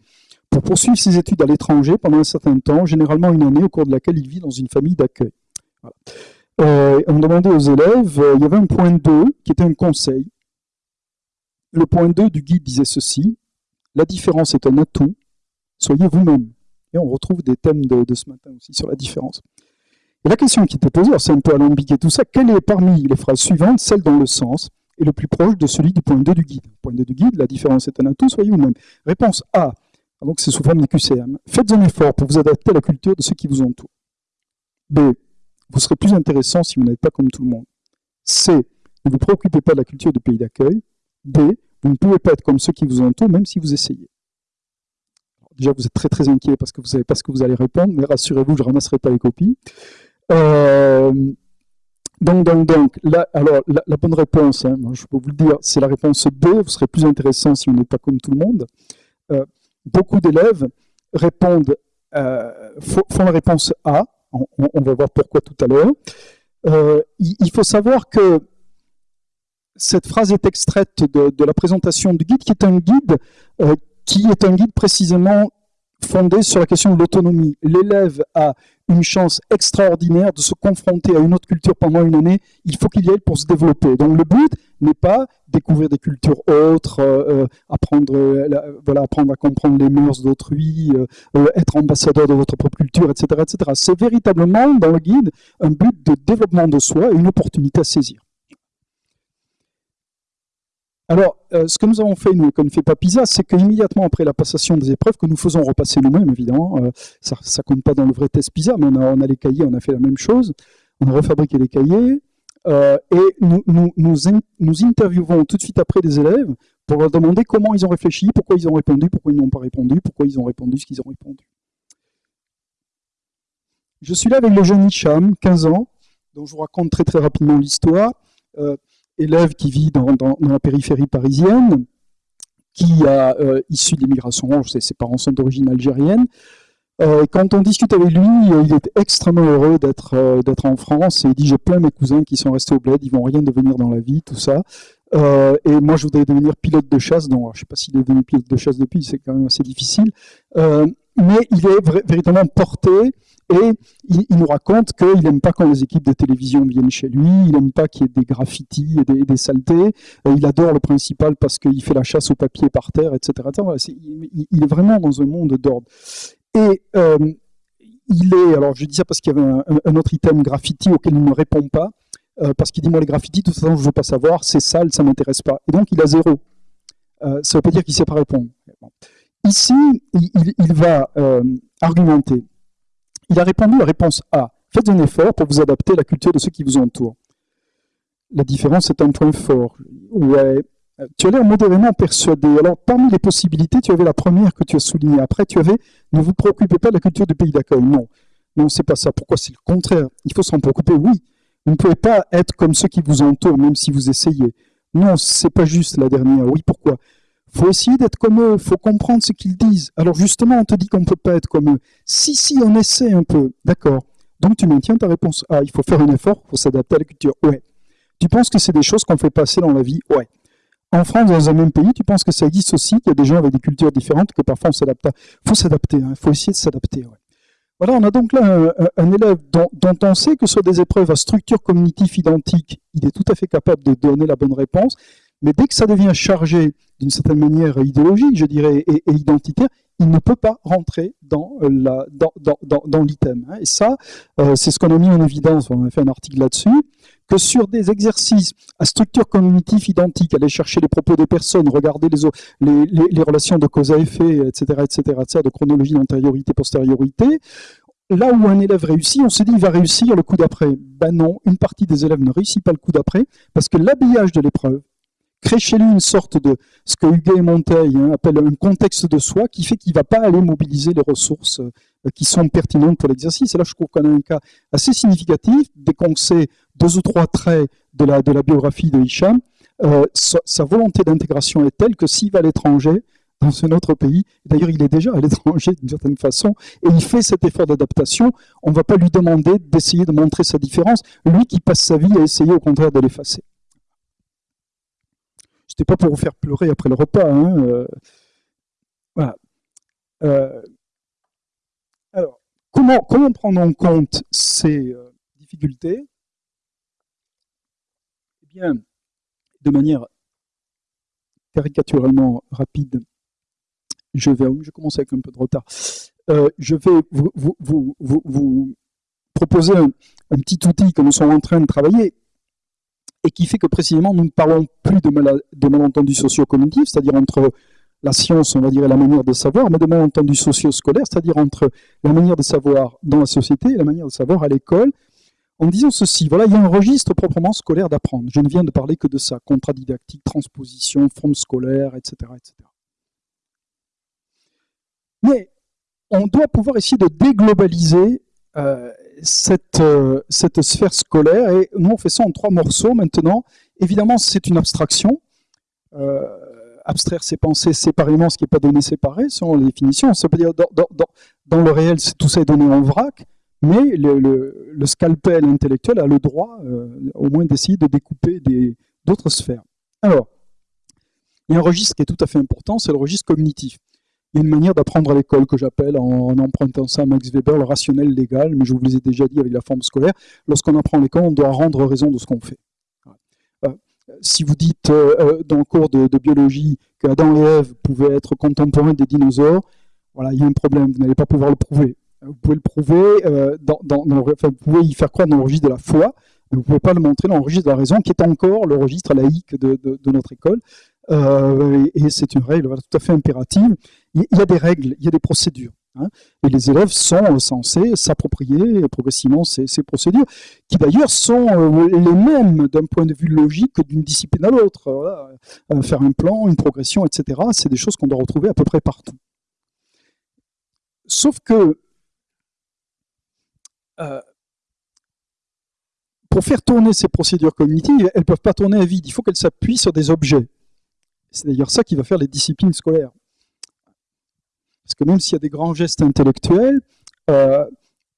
pour poursuivre ses études à l'étranger pendant un certain temps, généralement une année au cours de laquelle il vit dans une famille d'accueil. Euh, on demandait aux élèves, euh, il y avait un point 2 qui était un conseil. Le point 2 du guide disait ceci, la différence est un atout, soyez vous-même. Et on retrouve des thèmes de, ce matin aussi sur la différence. Et la question qui était posée, c'est un peu alambiqué tout ça, quelle est parmi les phrases suivantes celle dont le sens est le plus proche de celui du point 2 du guide? Point 2 du guide, la différence est un atout, soyez vous-même. Réponse A, donc c'est sous forme de QCM. Faites un effort pour vous adapter à la culture de ceux qui vous entourent. B. Vous serez plus intéressant si vous n'êtes pas comme tout le monde. C. Ne vous préoccupez pas de la culture du pays d'accueil. D. Vous ne pouvez pas être comme ceux qui vous entourent, même si vous essayez. déjà, vous êtes très très inquiet parce que vous savez pas ce que vous allez répondre, mais rassurez-vous, je ne ramasserai pas les copies. Euh, donc, donc, donc, alors, la, bonne réponse, hein, je peux vous le dire, c'est la réponse B. Vous serez plus intéressant si vous n'êtes pas comme tout le monde. Euh, beaucoup d'élèves répondent, font la réponse A. On, va voir pourquoi tout à l'heure. il, faut savoir que cette phrase est extraite de, la présentation du guide, qui est un guide qui est un guide précisément fondé sur la question de l'autonomie. L'élève a une chance extraordinaire de se confronter à une autre culture pendant une année. Il faut qu'il y aille pour se développer. Donc le but n'est pas découvrir des cultures autres, euh, euh, apprendre, euh, apprendre à comprendre les mœurs d'autrui, être ambassadeur de votre propre culture, etc. etc. C'est véritablement, dans le guide, un but de développement de soi et une opportunité à saisir. Alors, ce que nous avons fait, nous, ne fait pas PISA, c'est qu'immédiatement après la passation des épreuves, que nous faisons repasser nous-mêmes, évidemment, ça ne compte pas dans le vrai test PISA, mais on a, les cahiers, on a fait la même chose, on a refabriqué les cahiers, euh, et nous, nous, interviewons tout de suite après des élèves pour leur demander comment ils ont réfléchi, pourquoi ils ont répondu, pourquoi ils n'ont pas répondu, pourquoi ils ont répondu ce qu'ils ont répondu. Je suis là avec le jeune Hicham, 15 ans, dont je vous raconte très très rapidement l'histoire élève qui vit dans, la périphérie parisienne, qui a euh, issu de l'immigration, ses parents sont d'origine algérienne. Euh, quand on discute avec lui, euh, il est extrêmement heureux d'être d'être en France et il dit j'ai plein mes cousins qui sont restés au bled, ils vont rien devenir dans la vie, tout ça. et moi je voudrais devenir pilote de chasse, donc je ne sais pas s'il est devenu pilote de chasse depuis, c'est quand même assez difficile. mais il est véritablement porté et il, nous raconte qu'il n'aime pas quand les équipes de télévision viennent chez lui, il n'aime pas qu'il y ait des graffitis et des, saletés, euh, il adore le principal parce qu'il fait la chasse au papier par terre, etc. il, est vraiment dans un monde d'ordre. Et euh, il est, alors je dis ça parce qu'il y avait un, autre item graffiti auquel il ne répond pas, euh, parce qu'il dit moi les graffitis, de toute façon je ne veux pas savoir, c'est sale, ça ne m'intéresse pas. Et donc il a zéro. ça ne veut pas dire qu'il ne sait pas répondre. Ici, il va argumenter. Il a répondu la réponse A. Faites un effort pour vous adapter à la culture de ceux qui vous entourent. La différence est un point fort. Ouais. Tu as l'air modérément persuadé. Alors, parmi les possibilités, tu avais la première que tu as soulignée. Après, tu avais ne vous préoccupez pas de la culture du pays d'accueil. Non, non, c'est pas ça. Pourquoi C'est le contraire? Il faut s'en préoccuper. Oui, vous ne pouvez pas être comme ceux qui vous entourent, même si vous essayez. Non, c'est pas juste la dernière. Oui, pourquoi? Faut essayer d'être comme eux, faut comprendre ce qu'ils disent. Alors justement, on te dit qu'on ne peut pas être comme eux. Si, si, on essaie un peu, d'accord. Donc tu maintiens ta réponse Ah, il faut faire un effort pour s'adapter à la culture. Ouais. Tu penses que c'est des choses qu'on fait passer dans la vie? Ouais. En France, dans un même pays, tu penses que ça existe aussi, qu'il y a des gens avec des cultures différentes, que parfois on s'adapte Il faut s'adapter, il hein. faut essayer de s'adapter. Voilà, on a donc là un, élève dont, on sait que sur des épreuves à structure cognitive identique, il est tout à fait capable de donner la bonne réponse. Mais dès que ça devient chargé d'une certaine manière idéologique, je dirais, et, identitaire, il ne peut pas rentrer dans, l'item. Hein. Et ça, euh, c'est ce qu'on a mis en évidence, on a fait un article là-dessus, que sur des exercices à structure cognitive identique, aller chercher les propos des personnes, regarder les, les, relations de cause à effet, etc., etc., etc., de chronologie d'antériorité, postériorité, là où un élève réussit, on se dit il va réussir le coup d'après. Ben non, une partie des élèves ne réussit pas le coup d'après, parce que l'habillage de l'épreuve, crée chez lui une sorte de ce que Huguet et Monteil hein, appellent un contexte de soi qui fait qu'il ne va pas aller mobiliser les ressources euh, qui sont pertinentes pour l'exercice. Et là, je trouve qu'on a un cas assez significatif. Dès qu'on sait deux ou trois traits de la, biographie de Hicham, euh, sa, volonté d'intégration est telle que s'il va à l'étranger, dans un autre pays, d'ailleurs il est déjà à l'étranger d'une certaine façon, et il fait cet effort d'adaptation, on ne va pas lui demander d'essayer de montrer sa différence, lui qui passe sa vie à essayer au contraire de l'effacer. C'était pas pour vous faire pleurer après le repas. Hein, euh, voilà. Euh, alors, comment, prendre en compte ces difficultés? Bien, de manière caricaturalement rapide, je vais, je commence avec un peu de retard, je vais vous, proposer un, petit outil que nous sommes en train de travailler et qui fait que précisément nous ne parlons plus de, de malentendus socio-cognitifs, c'est-à-dire entre la science, on va dire, et la manière de savoir, mais de malentendus socio-scolaires, c'est-à-dire entre la manière de savoir dans la société et la manière de savoir à l'école, en disant ceci, voilà, il y a un registre proprement scolaire d'apprendre. Je ne viens de parler que de ça, contrat didactique, transposition, forme scolaire, etc., etc. Mais on doit pouvoir essayer de déglobaliser euh, cette, euh, cette sphère scolaire. Et nous, on fait ça en trois morceaux maintenant. Évidemment, c'est une abstraction. Euh, abstraire ses pensées séparément, ce qui n'est pas donné séparé, selon les définitions. Ça veut dire dans, dans le réel, tout ça est donné en vrac, mais le, scalpel intellectuel a le droit, euh, au moins, d'essayer de découper d'autres sphères. Alors, il y a un registre qui est tout à fait important, c'est le registre cognitif. Il y a une manière d'apprendre à l'école que j'appelle, en, empruntant ça à Max Weber, le rationnel légal, mais je vous l'ai déjà dit avec la forme scolaire, lorsqu'on apprend à l'école, on doit rendre raison de ce qu'on fait. Euh, si vous dites euh, dans le cours de, biologie qu'Adam et Ève pouvaient être contemporains des dinosaures, voilà, il y a un problème, vous n'allez pas pouvoir le prouver. Vous pouvez le prouver, dans, vous pouvez y faire croire dans le registre de la foi, mais vous ne pouvez pas le montrer dans le registre de la raison, qui est encore le registre laïque de, notre école. Euh, et c'est une règle tout à fait impérative. Il y a des règles, il y a des procédures. Hein, et les élèves sont censés s'approprier progressivement ces, procédures, qui d'ailleurs sont euh, les mêmes d'un point de vue logique d'une discipline à l'autre. Euh, faire un plan, une progression, etc., c'est des choses qu'on doit retrouver à peu près partout. Sauf que pour faire tourner ces procédures cognitives, elles ne peuvent pas tourner à vide, il faut qu'elles s'appuient sur des objets. C'est d'ailleurs ça qui va faire les disciplines scolaires. Parce que même s'il y a des grands gestes intellectuels, euh,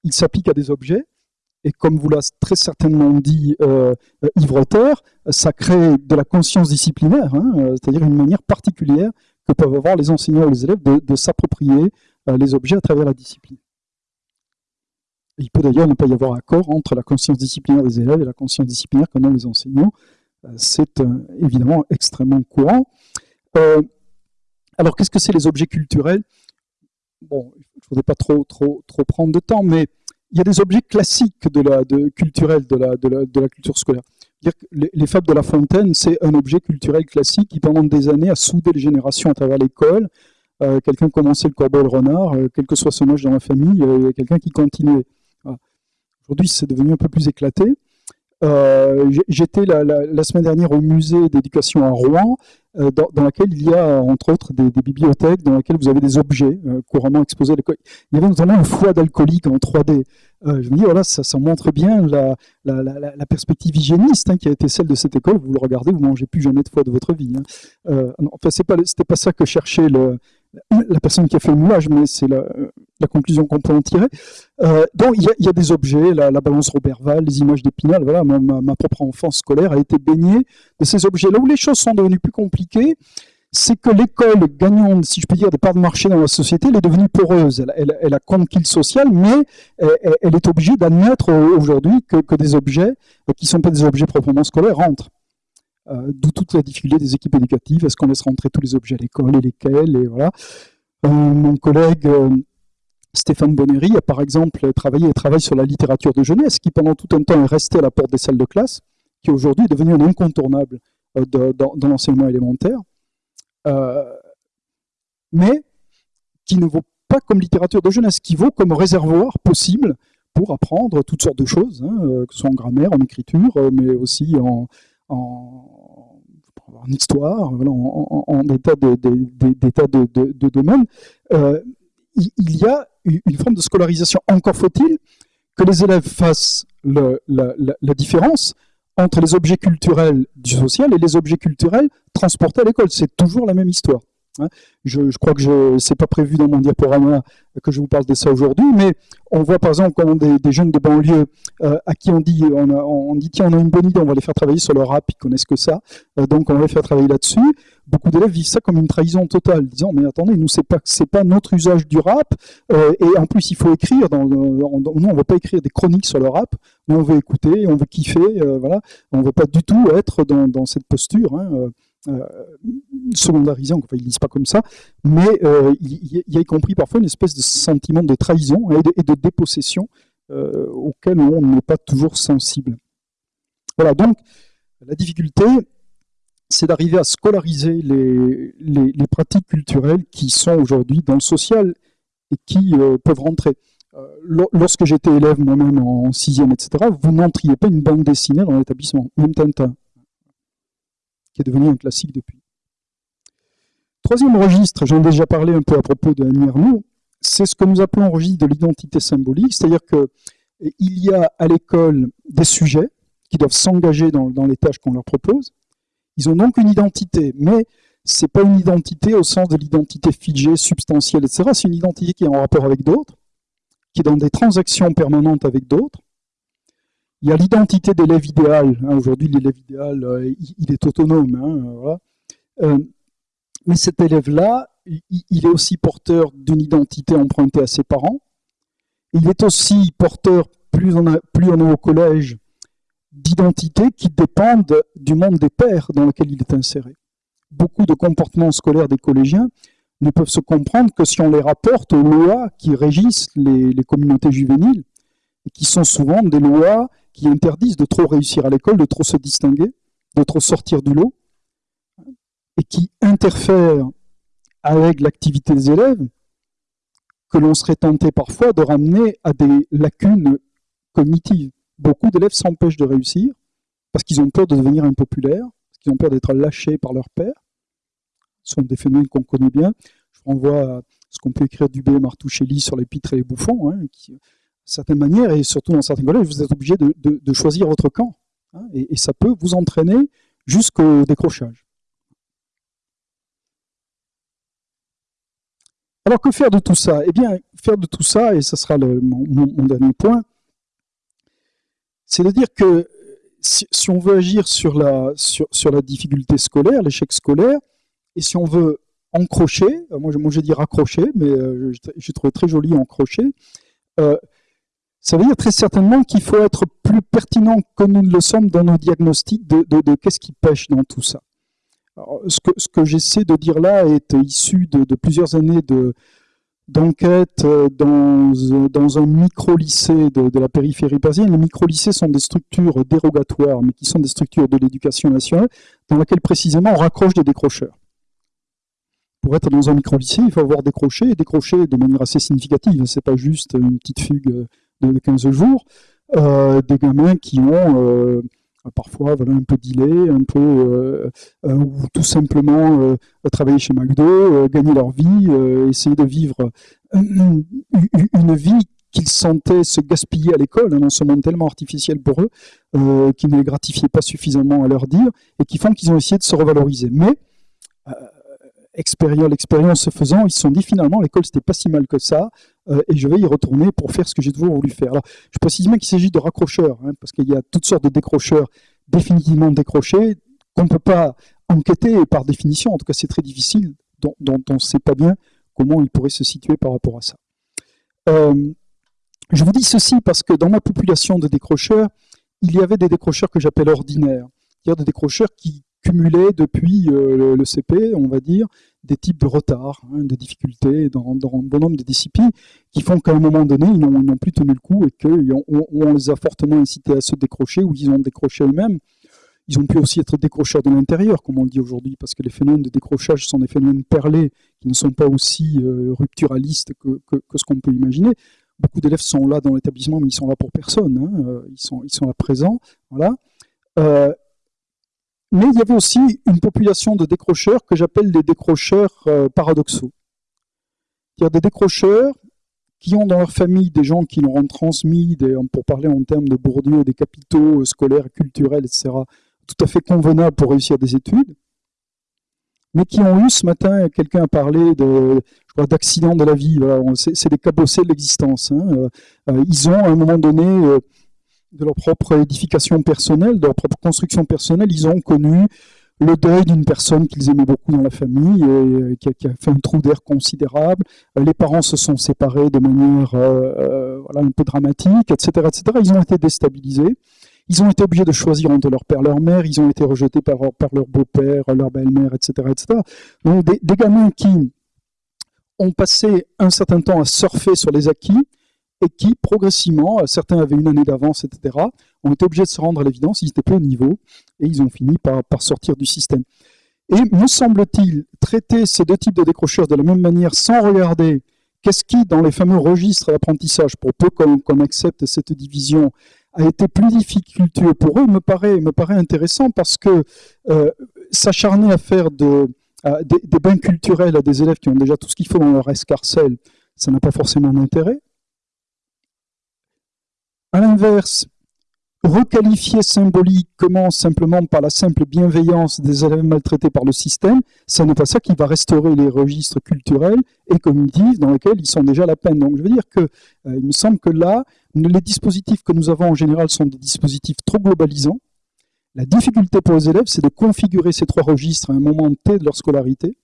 ils s'appliquent à des objets, et comme vous l'a très certainement dit euh, Yves ça crée de la conscience disciplinaire, hein, euh, c'est-à-dire une manière particulière que peuvent avoir les enseignants ou les élèves de, s'approprier euh, les objets à travers la discipline. Il peut d'ailleurs ne pas y avoir accord entre la conscience disciplinaire des élèves et la conscience disciplinaire ont les enseignants. C'est évidemment extrêmement courant. Euh, alors, qu'est-ce que c'est les objets culturels? Bon, je ne voudrais pas trop, trop, trop prendre de temps, mais il y a des objets classiques de la, de, culturels de la, de, la, culture scolaire. Dire que les, fables de La Fontaine, c'est un objet culturel classique qui, pendant des années, a soudé les générations à travers l'école. Euh, quelqu'un commençait le corbeau et le renard, euh, quel que soit son âge dans la famille, il y a quelqu'un qui continuait. Aujourd'hui, c'est devenu un peu plus éclaté. J'étais la, semaine dernière au musée d'éducation à Rouen euh, dans, dans, laquelle il y a, entre autres, des, bibliothèques dans lesquelles vous avez des objets euh, couramment exposés à. Il y avait notamment un foie d'alcoolique en 3D. Euh, je me dis, voilà, ça, montre bien la, perspective hygiéniste hein, qui a été celle de cette école. Vous le regardez, vous mangez plus jamais de foie de votre vie. Hein. Euh, enfin, c'est pas, c'était pas ça que cherchait la personne qui a fait le moulage, mais c'est la, la, conclusion qu'on peut en tirer. Euh, donc, il y, a, des objets, la, la balance Roberval, les images d'Épinal, voilà, ma, propre enfance scolaire a été baignée de ces objets. Là où les choses sont devenues plus compliquées, c'est que l'école gagnant, si je peux dire, des parts de marché dans la société, elle est devenue poreuse. Elle, elle, elle a conquis le social, mais elle, est obligée d'admettre aujourd'hui que, que, des objets, qui ne sont pas des objets proprement scolaires, rentrent. Euh, D'où toute la difficulté des équipes éducatives. Est-ce qu'on laisse rentrer tous les objets à l'école et lesquels et voilà. Euh, mon collègue euh, Stéphane Bonnery a par exemple travaillé et travaille sur la littérature de jeunesse, qui pendant tout un temps est restée à la porte des salles de classe, qui aujourd'hui est devenue un incontournable euh, dans, l'enseignement élémentaire, euh, mais qui ne vaut pas comme littérature de jeunesse, qui vaut comme réservoir possible pour apprendre toutes sortes de choses, hein, que ce soit en grammaire, en écriture, mais aussi en, histoire, en, des tas de, de, de, domaines, euh, il, y a une forme de scolarisation. Encore faut-il que les élèves fassent la, différence entre les objets culturels du social et les objets culturels transportés à l'école. C'est toujours la même histoire. Hein. Je, crois que je c'est pas prévu dans mon diaporama que je vous parle de ça aujourd'hui, mais on voit par exemple comment des, jeunes de banlieue euh, à qui on dit on, dit tiens on a une bonne idée, on va les faire travailler sur le rap, ils connaissent que ça, euh, donc on va les faire travailler là-dessus. Beaucoup d'élèves vivent ça comme une trahison totale, disant mais attendez nous c'est pas pas notre usage du rap euh, et en plus il faut écrire. Dans, nous on va pas écrire des chroniques sur le rap, nous on veut écouter, on veut kiffer, voilà, on veut pas du tout être dans, dans cette posture. Hein, euh, secondarisé, enfin ils lisent pas comme ça, mais euh, il, y a y compris parfois une espèce de sentiment de trahison et de, dépossession euh, auquel on n'est pas toujours sensible. Voilà, donc la difficulté, c'est d'arriver à scolariser les, les, pratiques culturelles qui sont aujourd'hui dans le social et qui peuvent rentrer. Lorsque j'étais élève moi-même en sixième, etc., vous n'entriez pas une bande dessinée dans l'établissement, même Tintin qui est devenu un classique depuis. Troisième registre, j'en ai déjà parlé un peu à propos de Annie Arnaud, c'est ce que nous appelons registre de l'identité symbolique, c'est-à-dire qu'il y a à l'école des sujets qui doivent s'engager dans, dans, les tâches qu'on leur propose. Ils ont donc une identité, mais c'est pas une identité au sens de l'identité figée, substantielle, etc. C'est une identité qui est en rapport avec d'autres, qui est dans des transactions permanentes avec d'autres. Il y a l'identité d'élève idéal. Hein. Aujourd'hui, l'élève idéal, euh, il, est autonome. Hein, euh, mais cet élève-là, il, est aussi porteur d'une identité empruntée à ses parents. Il est aussi porteur, plus on, a, est au collège, d'identités qui dépendent du monde des pères dans lequel il est inséré beaucoup de comportements scolaires des collégiens ne peuvent se comprendre que si on les rapporte aux lois qui régissent les, communautés juvéniles, et qui sont souvent des lois qui interdisent de trop réussir à l'école, de trop se distinguer, de trop sortir du lot, et qui interfèrent avec l'activité des élèves, que l'on serait tenté parfois de ramener à des lacunes cognitives. Beaucoup d'élèves s'empêchent de réussir parce qu'ils ont peur de devenir impopulaires, qui ont peur d'être lâchés par leur père. Ce sont des phénomènes qu'on connaît bien. Je renvoie à ce qu'on peut écrire du B. Martuchelli sur les pitres et les bouffons, hein, de certaines manières, et surtout dans certains collèges, vous êtes obligé de, choisir votre camp. Hein, et, ça peut vous entraîner jusqu'au décrochage. Alors que faire de tout ça? Eh bien, faire de tout ça, et ce sera mon, dernier point, c'est de dire que si, on veut agir sur la, sur, la difficulté scolaire, l'échec scolaire, et si on veut encrocher, euh, moi, moi j'ai dit raccrocher, mais euh, j'ai trouvé très joli encrocher, euh, ça veut dire très certainement qu'il faut être plus pertinent que nous ne le sommes dans nos diagnostics de, qu'est-ce qui pêche dans tout ça. ce que, j'essaie de dire là est issu de, plusieurs années de, d'enquête euh, dans, euh, dans, un micro-lycée de, la périphérie parisienne. Les micro-lycées sont des structures dérogatoires, mais qui sont des structures de l'éducation nationale, dans lesquelles précisément on raccroche des décrocheurs. Pour être dans un micro-lycée, il faut avoir décroché, et décroché de manière assez significative. Ce n'est pas juste une petite fugue de 15 jours. Euh, des gamins qui ont... Euh, parfois voilà, un peu dealer, un peu, euh, euh, ou tout simplement travailler chez McDo, gagner leur vie, essayer de vivre une, vie qu'ils sentaient se gaspiller à l'école, un enseignement tellement artificiel pour eux, qui ne les gratifiait pas suffisamment à leur dire, et qui font qu'ils ont essayé de se revaloriser. Mais l'expérience faisant, ils se sont dit finalement l'école c'était pas si mal que ça, euh, et je vais y retourner pour faire ce que j'ai toujours voulu faire. Alors, je précise bien qu'il s'agit de raccrocheurs, hein, parce qu'il y a toutes sortes de décrocheurs définitivement décrochés qu'on ne peut pas enquêter par définition. En tout cas, c'est très difficile, dont, on ne sait pas bien comment ils pourraient se situer par rapport à ça. Euh, je vous dis ceci parce que dans ma population de décrocheurs, il y avait des décrocheurs que j'appelle ordinaires, c'est-à-dire des décrocheurs qui cumulaient depuis euh, le CP, on va dire, des types de retards, hein, de difficultés dans, un bon nombre de disciplines, qui font qu'à un moment donné, ils n'ont plus tenu le coup et qu'on on les a fortement incités à se décrocher ou ils ont décroché eux-mêmes. Ils ont pu aussi être décrocheurs de l'intérieur, comme on le dit aujourd'hui, parce que les phénomènes de décrochage sont des phénomènes perlés qui ne sont pas aussi euh, rupturalistes que, ce qu'on peut imaginer. Beaucoup d'élèves sont là dans l'établissement, mais ils sont là pour personne. Hein, euh, ils, sont, là présents. Voilà. Mais il y avait aussi une population de décrocheurs que j'appelle les décrocheurs euh, paradoxaux. C'est-à-dire des décrocheurs qui ont dans leur famille des gens qui leur ont transmis, pour parler en termes de Bourdieu, des capitaux scolaires, culturels, etc., tout à fait convenables pour réussir des études, mais qui ont eu ce matin, quelqu'un a parlé de, d'accidents de la vie, c'est des cabossés de l'existence. Hein. Euh, euh, ils ont à un moment donné de leur propre édification personnelle, de leur propre construction personnelle, ils ont connu le deuil d'une personne qu'ils aimaient beaucoup dans la famille et euh, qui a, fait un trou d'air considérable. Euh, les parents se sont séparés de manière euh, un peu dramatique, etc., etc. Ils ont été déstabilisés. Ils ont été obligés de choisir entre leur père leur mère. Ils ont été rejetés par, leur beau-père, leur belle-mère, etc., etc. Donc des gamins qui ont passé un certain temps à surfer sur les acquis, et qui, progressivement, euh, certains avaient une année d'avance, etc., ont été obligés de se rendre à l'évidence, ils n'étaient plus au niveau, et ils ont fini par, sortir du système. Et me semble-t-il, traiter ces deux types de décrocheurs de la même manière, sans regarder qu'est-ce qui, dans les fameux registres d'apprentissage, pour peu qu'on accepte cette division, a été plus difficultueux pour eux, me paraît, me paraît intéressant parce que euh, s'acharner à faire de, des, des, bains culturels à des élèves qui ont déjà tout ce qu'il faut dans leur escarcelle, ça n'a pas forcément d'intérêt. À l'inverse, requalifier symboliquement simplement par la simple bienveillance des élèves maltraités par le système, ce n'est pas ça qui va restaurer les registres culturels et cognitifs dans lesquels ils sont déjà la peine. Donc je veux dire que euh, il me semble que là, les dispositifs que nous avons en général sont des dispositifs trop globalisants. La difficulté pour les élèves, c'est de configurer ces trois registres à un moment T de leur scolarité,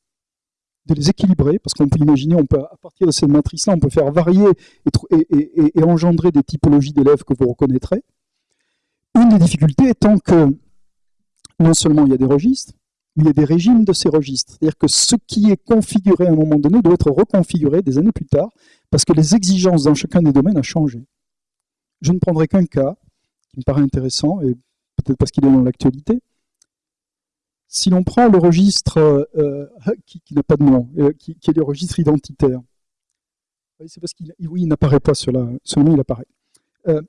de les équilibrer, parce qu'on peut imaginer, on peut, à partir de cette matrice-là, on peut faire varier et, et engendrer des typologies d'élèves que vous reconnaîtrez. Une des difficultés étant que non seulement il y a des registres, mais il y a des régimes de ces registres. C'est-à-dire que ce qui est configuré à un moment donné doit être reconfiguré des années plus tard, parce que les exigences dans chacun des domaines ont changé. Je ne prendrai qu'un cas qui me paraît intéressant, et peut-être parce qu'il est dans l'actualité. Si l'on prend le registre euh, qui, n'a pas de nom, euh, qui, est le registre identitaire, c'est parce qu'il oui, n'apparaît pas, cela, seulement il apparaît. Euh,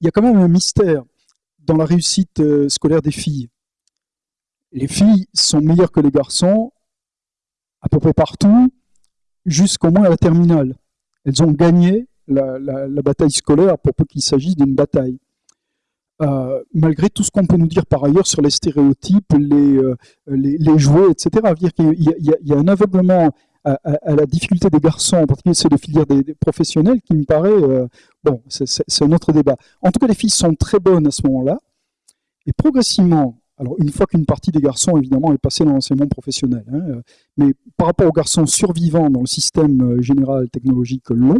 il y a quand même un mystère dans la réussite euh, scolaire des filles. Les filles sont meilleures que les garçons à peu près partout, jusqu'au moins à la terminale. Elles ont gagné la, bataille scolaire pour peu qu'il s'agisse d'une bataille. Euh, malgré tout ce qu'on peut nous dire par ailleurs sur les stéréotypes, les, euh, les, jouets, etc. Il y, a un aveuglement à, la difficulté des garçons, en particulier ceux de filière des, professionnels, qui me paraît, euh, bon, c'est un autre débat. En tout cas, les filles sont très bonnes à ce moment-là, et progressivement, alors une fois qu'une partie des garçons, évidemment, est passée dans l'enseignement professionnel, hein, mais par rapport aux garçons survivants dans le système général technologique long,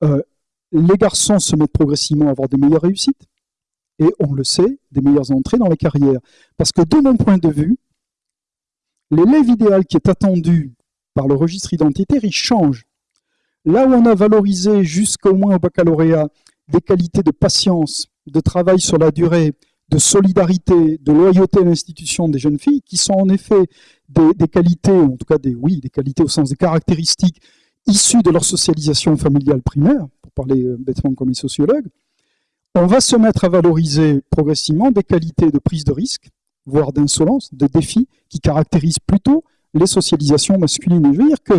les garçons se mettent progressivement à avoir des meilleures réussites, et on le sait, des meilleures entrées dans les carrières. Parce que de mon point de vue, l'élève idéal qui est attendu par le registre identitaire, il change. Là où on a valorisé jusqu'au moins au baccalauréat des qualités de patience, de travail sur la durée, de solidarité, de loyauté à l'institution des jeunes filles, qui sont en effet des, qualités, en tout cas des, oui, des qualités au sens des caractéristiques issues de leur socialisation familiale primaire, pour parler euh, bêtement comme les sociologues, on va se mettre à valoriser progressivement des qualités de prise de risque, voire d'insolence, de défi, qui caractérisent plutôt les socialisations masculines. je veux dire que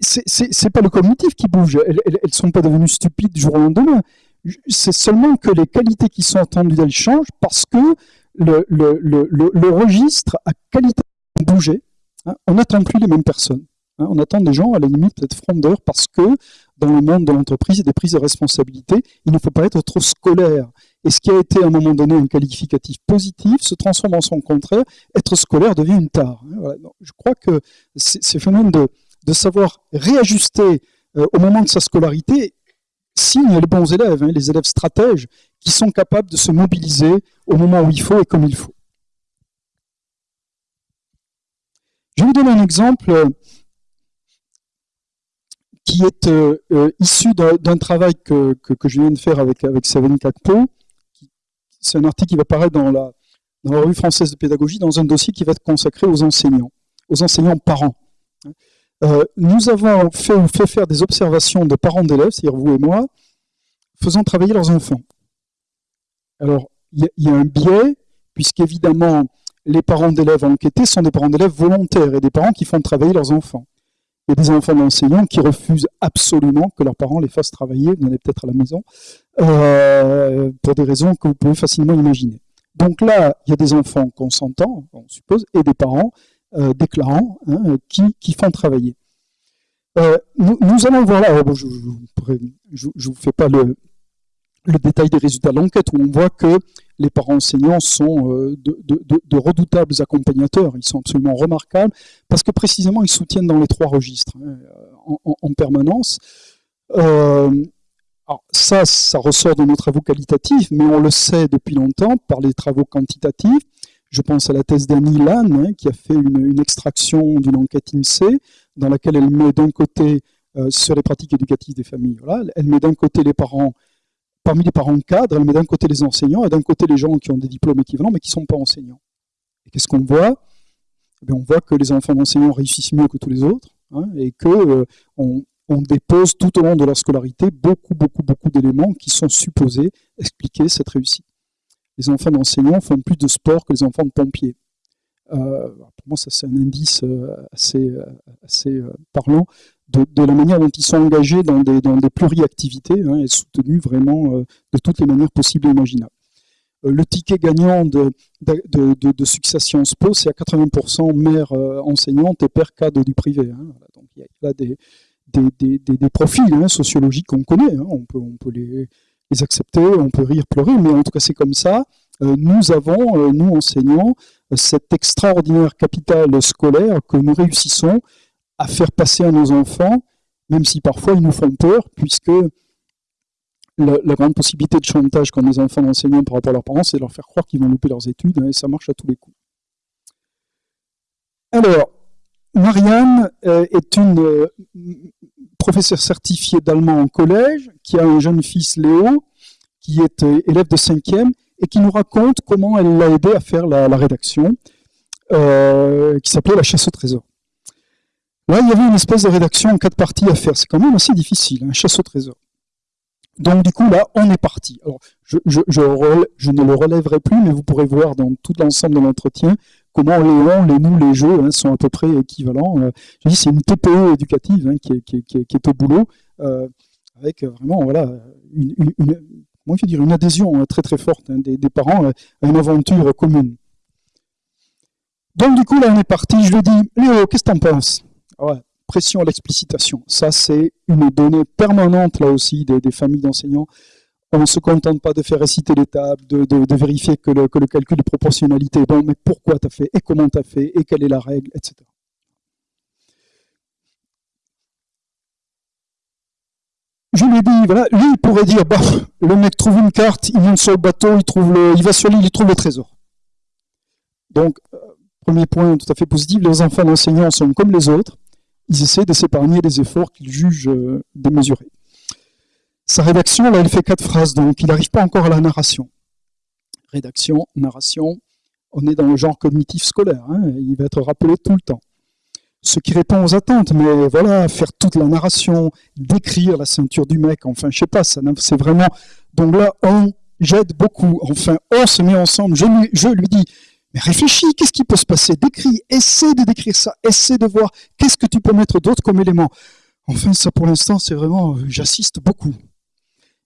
c'est pas le cognitif qui bouge, elles ne sont pas devenues stupides du jour au lendemain. C'est seulement que les qualités qui sont attendues d'elles changent parce que le, registre a qualité de bouger. Hein. on n'attend plus les mêmes personnes. Hein. on attend des gens à la limite peut-être frondeurs parce que dans le monde de l'entreprise et des prises de responsabilité, il ne faut pas être trop scolaire. Et ce qui a été à un moment donné un qualificatif positif se transforme en son contraire. Être scolaire devient une tare. Hein, je crois que ces phénomènes de, savoir réajuster euh, au moment de sa scolarité signent les bons élèves, hein, les élèves stratèges, qui sont capables de se mobiliser au moment où il faut et comme il faut. Je vais vous donner un exemple euh, qui est euh, issu d'un travail que, que, je viens de faire avec, avec Savine Kakpo, c'est un article qui va paraître dans la, revue française de pédagogie, dans un dossier qui va être consacré aux enseignants, aux enseignants parents. Euh, nous avons fait, fait faire des observations de parents d'élèves, c'est-à-dire vous et moi, faisant travailler leurs enfants. Alors, il y, a un biais, puisqu'évidemment, les parents d'élèves enquêtés sont des parents d'élèves volontaires et des parents qui font travailler leurs enfants. Il y a des enfants d'enseignants qui refusent absolument que leurs parents les fassent travailler, vous en avez peut-être à la maison, euh, pour des raisons que vous pouvez facilement imaginer. Donc là, il y a des enfants consentants, on suppose, et des parents euh, déclarants hein, qui, font travailler. Euh, nous, allons voir là, je ne vous fais pas le, le détail des résultats de l'enquête, où on voit que les parents enseignants sont euh, de, redoutables accompagnateurs, ils sont absolument remarquables, parce que précisément ils soutiennent dans les trois registres hein, en, permanence. Euh, alors ça, ça ressort de nos travaux qualitatifs, mais on le sait depuis longtemps par les travaux quantitatifs. Je pense à la thèse d'Annie Lann, hein, qui a fait une, extraction d'une enquête INSEE, dans laquelle elle met d'un côté, euh, sur les pratiques éducatives des familles, elle met d'un côté les parents parmi les parents cadres, elle met d'un côté les enseignants et d'un côté les gens qui ont des diplômes équivalents mais qui ne sont pas enseignants. Et qu'est-ce qu'on voit? Eh On voit que les enfants d'enseignants réussissent mieux que tous les autres hein, et qu'on euh, on dépose tout au long de leur scolarité beaucoup, beaucoup, beaucoup d'éléments qui sont supposés expliquer cette réussite. Les enfants d'enseignants font plus de sport que les enfants de pompiers. Euh, pour moi, ça c'est un indice euh, assez, assez parlant de, la manière dont ils sont engagés dans des, dans des pluriactivités hein, et soutenus vraiment euh, de toutes les manières possibles et imaginables. Euh, le ticket gagnant de, de, de, succès Sciences Po, c'est à 80% mère enseignante et père cadre du privé. Hein, donc il y a là des, des, des, des profils hein, sociologiques qu'on connaît, on peut, on peut les, les, accepter, on peut rire, pleurer, mais en tout cas c'est comme ça. nous avons, nous enseignants, cette extraordinaire capitale scolaire que nous réussissons à faire passer à nos enfants, même si parfois ils nous font peur, puisque la, grande possibilité de chantage qu'ont les enfants d'enseignants par rapport à leurs parents, c'est de leur faire croire qu'ils vont louper leurs études, hein, et ça marche à tous les coups. Alors, Marianne euh, est une euh, professeure certifiée d'allemand en collège, qui a un jeune fils, Léo, qui est euh, élève de 5e, et qui nous raconte comment elle l'a aidé à faire la, rédaction, qui s'appelait La chasse au trésor. Là, il y avait une espèce de rédaction en quatre parties à faire. C'est quand même assez difficile, un hein, chasse au trésor. Donc du coup, là, on est parti. Alors, je, ne le relèverai plus, mais vous pourrez voir dans tout l'ensemble de l'entretien comment les les nous, les jeux hein, sont à peu près équivalents. Euh, je dis, c'est une TPE éducative hein, qui, est, au boulot, euh, avec vraiment voilà, une, dire, une adhésion très très forte des, parents à une aventure commune. Donc du coup, là, on est parti. Je lui dis, Léo, qu'est-ce que tu en pression à l'explicitation. Ça, c'est une donnée permanente, là aussi, des, familles d'enseignants. On ne se contente pas de faire réciter les tables, de, vérifier que le, calcul de proportionnalité est bon, mais pourquoi tu as fait, et comment tu as fait, et quelle est la règle, etc. Je lui ai dit, voilà, lui, il pourrait dire, bah, le mec trouve une carte, il monte sur le bateau, il, trouve le, il va sur l'île, il trouve le trésor. Donc, euh, premier point tout à fait positif, les enfants d'enseignants sont comme les autres ils essaient de s'épargner des efforts qu'ils jugent euh, démesurés. Sa rédaction, là, elle fait quatre phrases, donc il n'arrive pas encore à la narration. Rédaction, narration, on est dans le genre cognitif scolaire, hein, il va être rappelé tout le temps. Ce qui répond aux attentes, mais voilà, faire toute la narration, décrire la ceinture du mec, enfin, je sais pas, c'est vraiment... Donc là, on jette beaucoup, enfin, on se met ensemble, je lui dis, mais réfléchis, qu'est-ce qui peut se passer? Décris, essaie de décrire ça, essaie de voir qu'est-ce que tu peux mettre d'autre comme élément. Enfin, ça pour l'instant, c'est vraiment, euh, j'assiste beaucoup.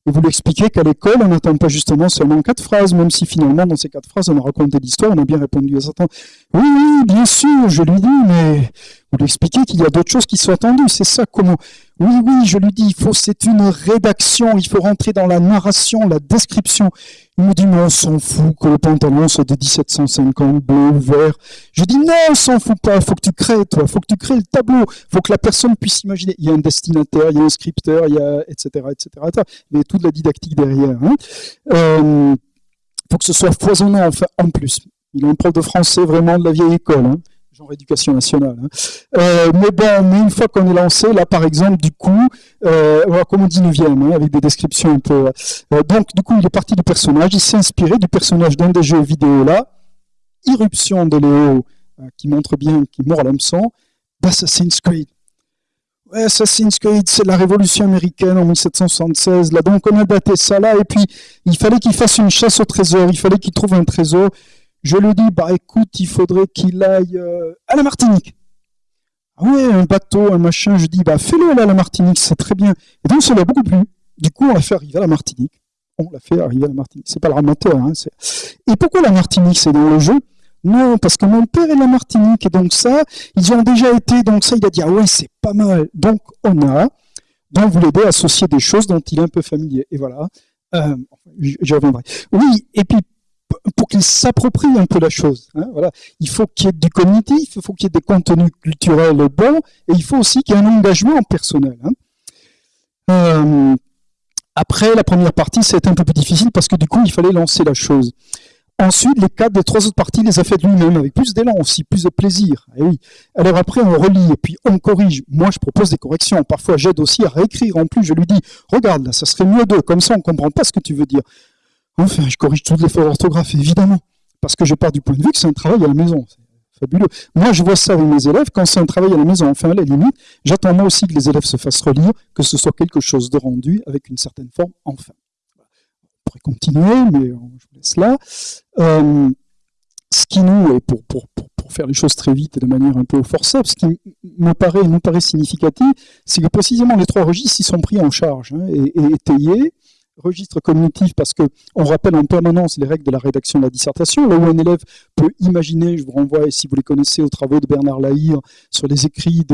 Et vous l'expliquez qu'à l'école, on n'attend pas justement seulement quatre phrases, même si finalement, dans ces quatre phrases, on a raconté l'histoire, on a bien répondu à certains. Oui, oui, bien sûr, je lui dis, mais vous lui expliquez qu'il y a d'autres choses qui sont attendues. C'est ça, comment Oui, oui, je lui dis, il faut, c'est une rédaction, il faut rentrer dans la narration, la description. Il me dit, mais on s'en fout que le pantalon soit de 1750, bleu vert. Je dis, non, on s'en fout pas, faut que tu crées, toi, faut que tu crées le tableau, faut que la personne puisse imaginer. Il y a un destinataire, il y a un scripteur, il y a, etc., etc., Il y a toute la didactique derrière. Hein. Euh, faut que ce soit foisonnant, enfin, en plus. Il est un prof de français vraiment de la vieille école. Hein genre éducation nationale. Hein. Euh, mais bon, une fois qu'on est lancé, là par exemple, du coup, euh, comme au 19e, hein, avec des descriptions un peu... Euh, donc du coup, il est parti du personnage, il s'est inspiré du personnage d'un des jeux vidéo là, Irruption de Léo, euh, qui montre bien qu'il mord l'hameçon, d'Assassin's Creed. Assassin's Creed, c'est la révolution américaine en 1776. Là, donc on a daté ça là, et puis il fallait qu'il fasse une chasse au trésor, il fallait qu'il trouve un trésor. Je lui dis, bah écoute, il faudrait qu'il aille euh, à la Martinique. Ah un bateau, un machin. Je dis, bah fais-le à la Martinique, c'est très bien. Et donc ça l'a beaucoup plu. Du coup, on l'a fait arriver à la Martinique. On l'a fait arriver à la Martinique. C'est pas le ramateur. Hein, et pourquoi la Martinique C'est dans le jeu? Non, parce que mon père est la Martinique, et donc ça, ils ont déjà été, donc ça, il a dit, ah ouais, c'est pas mal. Donc, on a, donc vous l'aidez à associer des choses dont il est un peu familier. Et voilà, euh, j'y reviendrai. Oui, et puis pour qu'il s'approprie un peu la chose. Hein. Il faut qu'il y ait du cognitif, il faut qu'il y ait des contenus culturels bons, et il faut aussi qu'il y ait un engagement personnel. Hein. Euh, après, la première partie, c'était un peu plus difficile parce que du coup, il fallait lancer la chose. Ensuite, les quatre des trois autres parties les a faites lui-même, avec plus d'élan aussi, plus de plaisir. Oui. Alors après, on relit et puis on corrige. Moi, je propose des corrections. Parfois, j'aide aussi à réécrire. En plus, je lui dis, regarde, ça serait mieux de, comme ça, on comprend pas ce que tu veux dire. Enfin, je corrige toutes les fautes d'orthographe, évidemment, parce que je pars du point de vue que c'est un travail à la maison. C'est fabuleux. Moi, je vois ça avec mes élèves, quand c'est un travail à la maison, enfin, à la limite, j'attends moi aussi que les élèves se fassent relire, que ce soit quelque chose de rendu avec une certaine forme, enfin. On pourrait continuer, mais je vous laisse là. Euh, ce qui nous, et pour, faire les choses très vite et de manière un peu au forceps, ce qui me paraît, nous paraît significatif, c'est que précisément les trois registres, ils sont pris en charge hein, et étayés registre cognitif parce que on rappelle en permanence les règles de la rédaction de la dissertation, là où un élève peut imaginer, je vous renvoie, si vous les connaissez, aux travaux de Bernard Lahire sur les écrits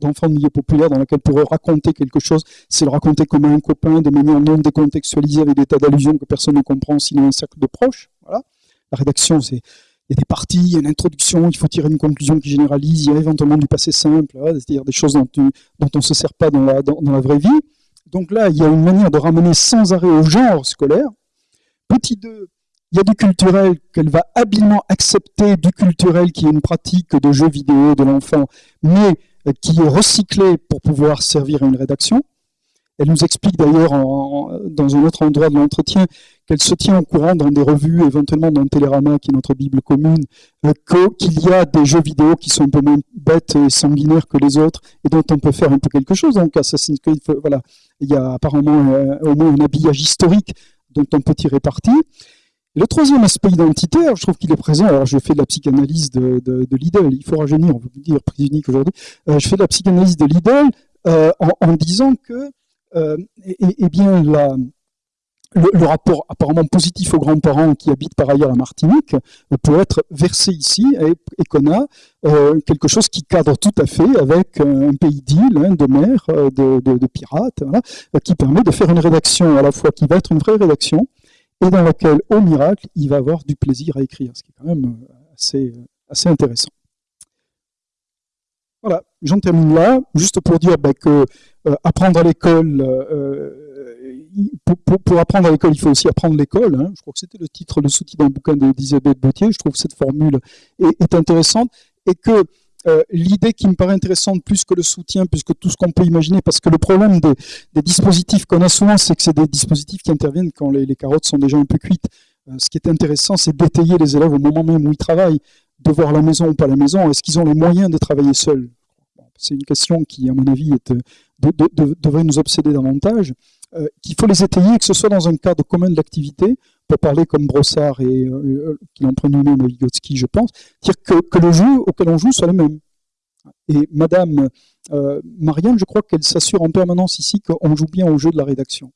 d'enfants de milieu populaire dans lesquels pour raconter quelque chose, c'est le raconter comme un copain de manière non décontextualisée avec des tas d'allusions que personne ne comprend sinon un cercle de proches. La rédaction, c'est il y a des parties, il y a une introduction, il faut tirer une conclusion qui généralise, il y a éventuellement du passé simple, c'est-à-dire des choses dont, on ne se sert pas dans la vraie vie. Donc là, il y a une manière de ramener sans arrêt au genre scolaire. Petit 2, il y a du culturel qu'elle va habilement accepter, du culturel qui est une pratique de jeux vidéo de l'enfant, mais euh, qui est recyclé pour pouvoir servir à une rédaction. Elle nous explique d'ailleurs dans un autre endroit de l'entretien qu'elle se tient au courant dans des revues, éventuellement dans Télérama, qui est notre Bible commune, euh, qu'il y a des jeux vidéo qui sont un peu moins bêtes et sanguinaires que les autres, et dont on peut faire un peu quelque chose. Donc Assassin's Creed, voilà, il y a apparemment euh, au moins un habillage historique dont on peut tirer parti. le troisième aspect identitaire, je trouve qu'il est présent. Alors, je fais de la psychanalyse de, de, de Lidl. Il faut rajeunir, on peut dire prise unique aujourd'hui. Euh, je fais de la psychanalyse de Lidl en, disant que euh, et, bien le, rapport apparemment positif aux grands-parents qui habitent par ailleurs la Martinique euh, peut être versé ici et, qu'on a euh, quelque chose qui cadre tout à fait avec un pays d'île, hein, de mer, de, pirates, qui permet de faire une rédaction à la fois qui va être une vraie rédaction et dans laquelle, au miracle, il va avoir du plaisir à écrire, ce qui est quand même assez, assez intéressant. Voilà, j'en termine là, juste pour dire bah, que euh, apprendre à l'école, euh, pour, apprendre à l'école, il faut aussi apprendre l'école. Hein. Je crois que c'était le titre, le sous-titre d'un bouquin d'Elisabeth Bautier. Je trouve que cette formule est, intéressante et que euh, l'idée qui me paraît intéressante plus que le soutien, plus que tout ce qu'on peut imaginer, parce que le problème des, dispositifs qu'on a souvent, c'est que c'est des dispositifs qui interviennent quand les, carottes sont déjà un peu cuites. ce qui est intéressant, c'est d'étayer les élèves au moment même où ils travaillent, de voir la maison ou pas la maison. Est-ce qu'ils ont les moyens de travailler seuls? C'est une question qui, à mon avis, est devrait nous obséder davantage, euh, qu'il faut les étayer, que ce soit dans un cadre commun de l'activité, pour parler comme Brossard et euh, euh qui lui-même à Vygotsky, je pense, dire que, le jeu auquel on joue soit le même. Et Madame euh, Marianne, je crois qu'elle s'assure en permanence ici qu'on joue bien au jeu de la rédaction.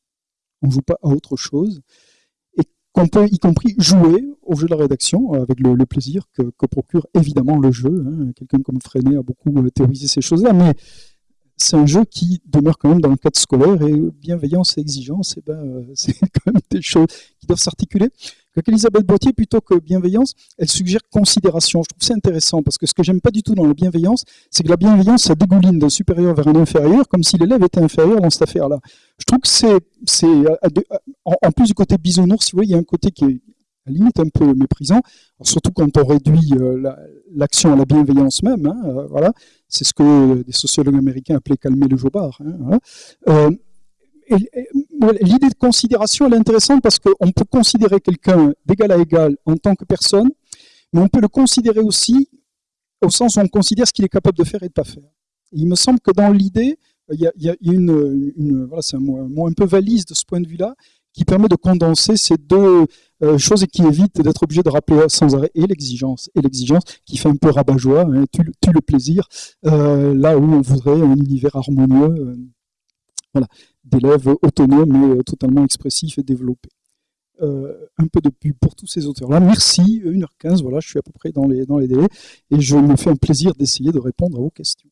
On ne joue pas à autre chose. Qu'on peut, y compris, jouer au jeu de la rédaction avec le, plaisir que, procure évidemment le jeu. Hein. Quelqu'un comme Freinet a beaucoup théorisé ces choses-là, mais c'est un jeu qui demeure quand même dans le cadre scolaire et bienveillance et exigence, et eh ben, euh, c'est quand même des choses qui doivent s'articuler. Elisabeth Boitier, plutôt que bienveillance, elle suggère considération. Je trouve ça intéressant parce que ce que j'aime pas du tout dans la bienveillance, c'est que la bienveillance, ça dégouline d'un supérieur vers un inférieur, comme si l'élève était inférieur dans cette affaire-là. Je trouve que c'est, c'est en, plus du côté bisounours, si vous voyez, il y a un côté qui est à la limite un peu méprisant, surtout quand on réduit euh, l'action à la bienveillance même. Hein, euh, voilà, c'est ce que des sociologues américains appelaient calmer le jobard. Hein, euh, L'idée de considération est intéressante parce qu'on peut considérer quelqu'un d'égal à égal en tant que personne, mais on peut le considérer aussi au sens où on considère ce qu'il est capable de faire et de ne pas faire. il me semble que dans l'idée, il y a, une, une, voilà, c'est un mot, un peu valise de ce point de vue-là, qui permet de condenser ces deux euh, choses et qui évite d'être obligé de rappeler sans arrêt et l'exigence et l'exigence qui fait un peu rabat-joie, hein, tue, le plaisir, euh, là où on voudrait un univers harmonieux, euh, voilà, d'élèves autonomes et totalement expressifs et développés. un peu de pub pour tous ces auteurs-là. Merci, 1h15, voilà, je suis à peu près dans les, dans les délais, et je me fais un plaisir d'essayer de répondre à vos questions.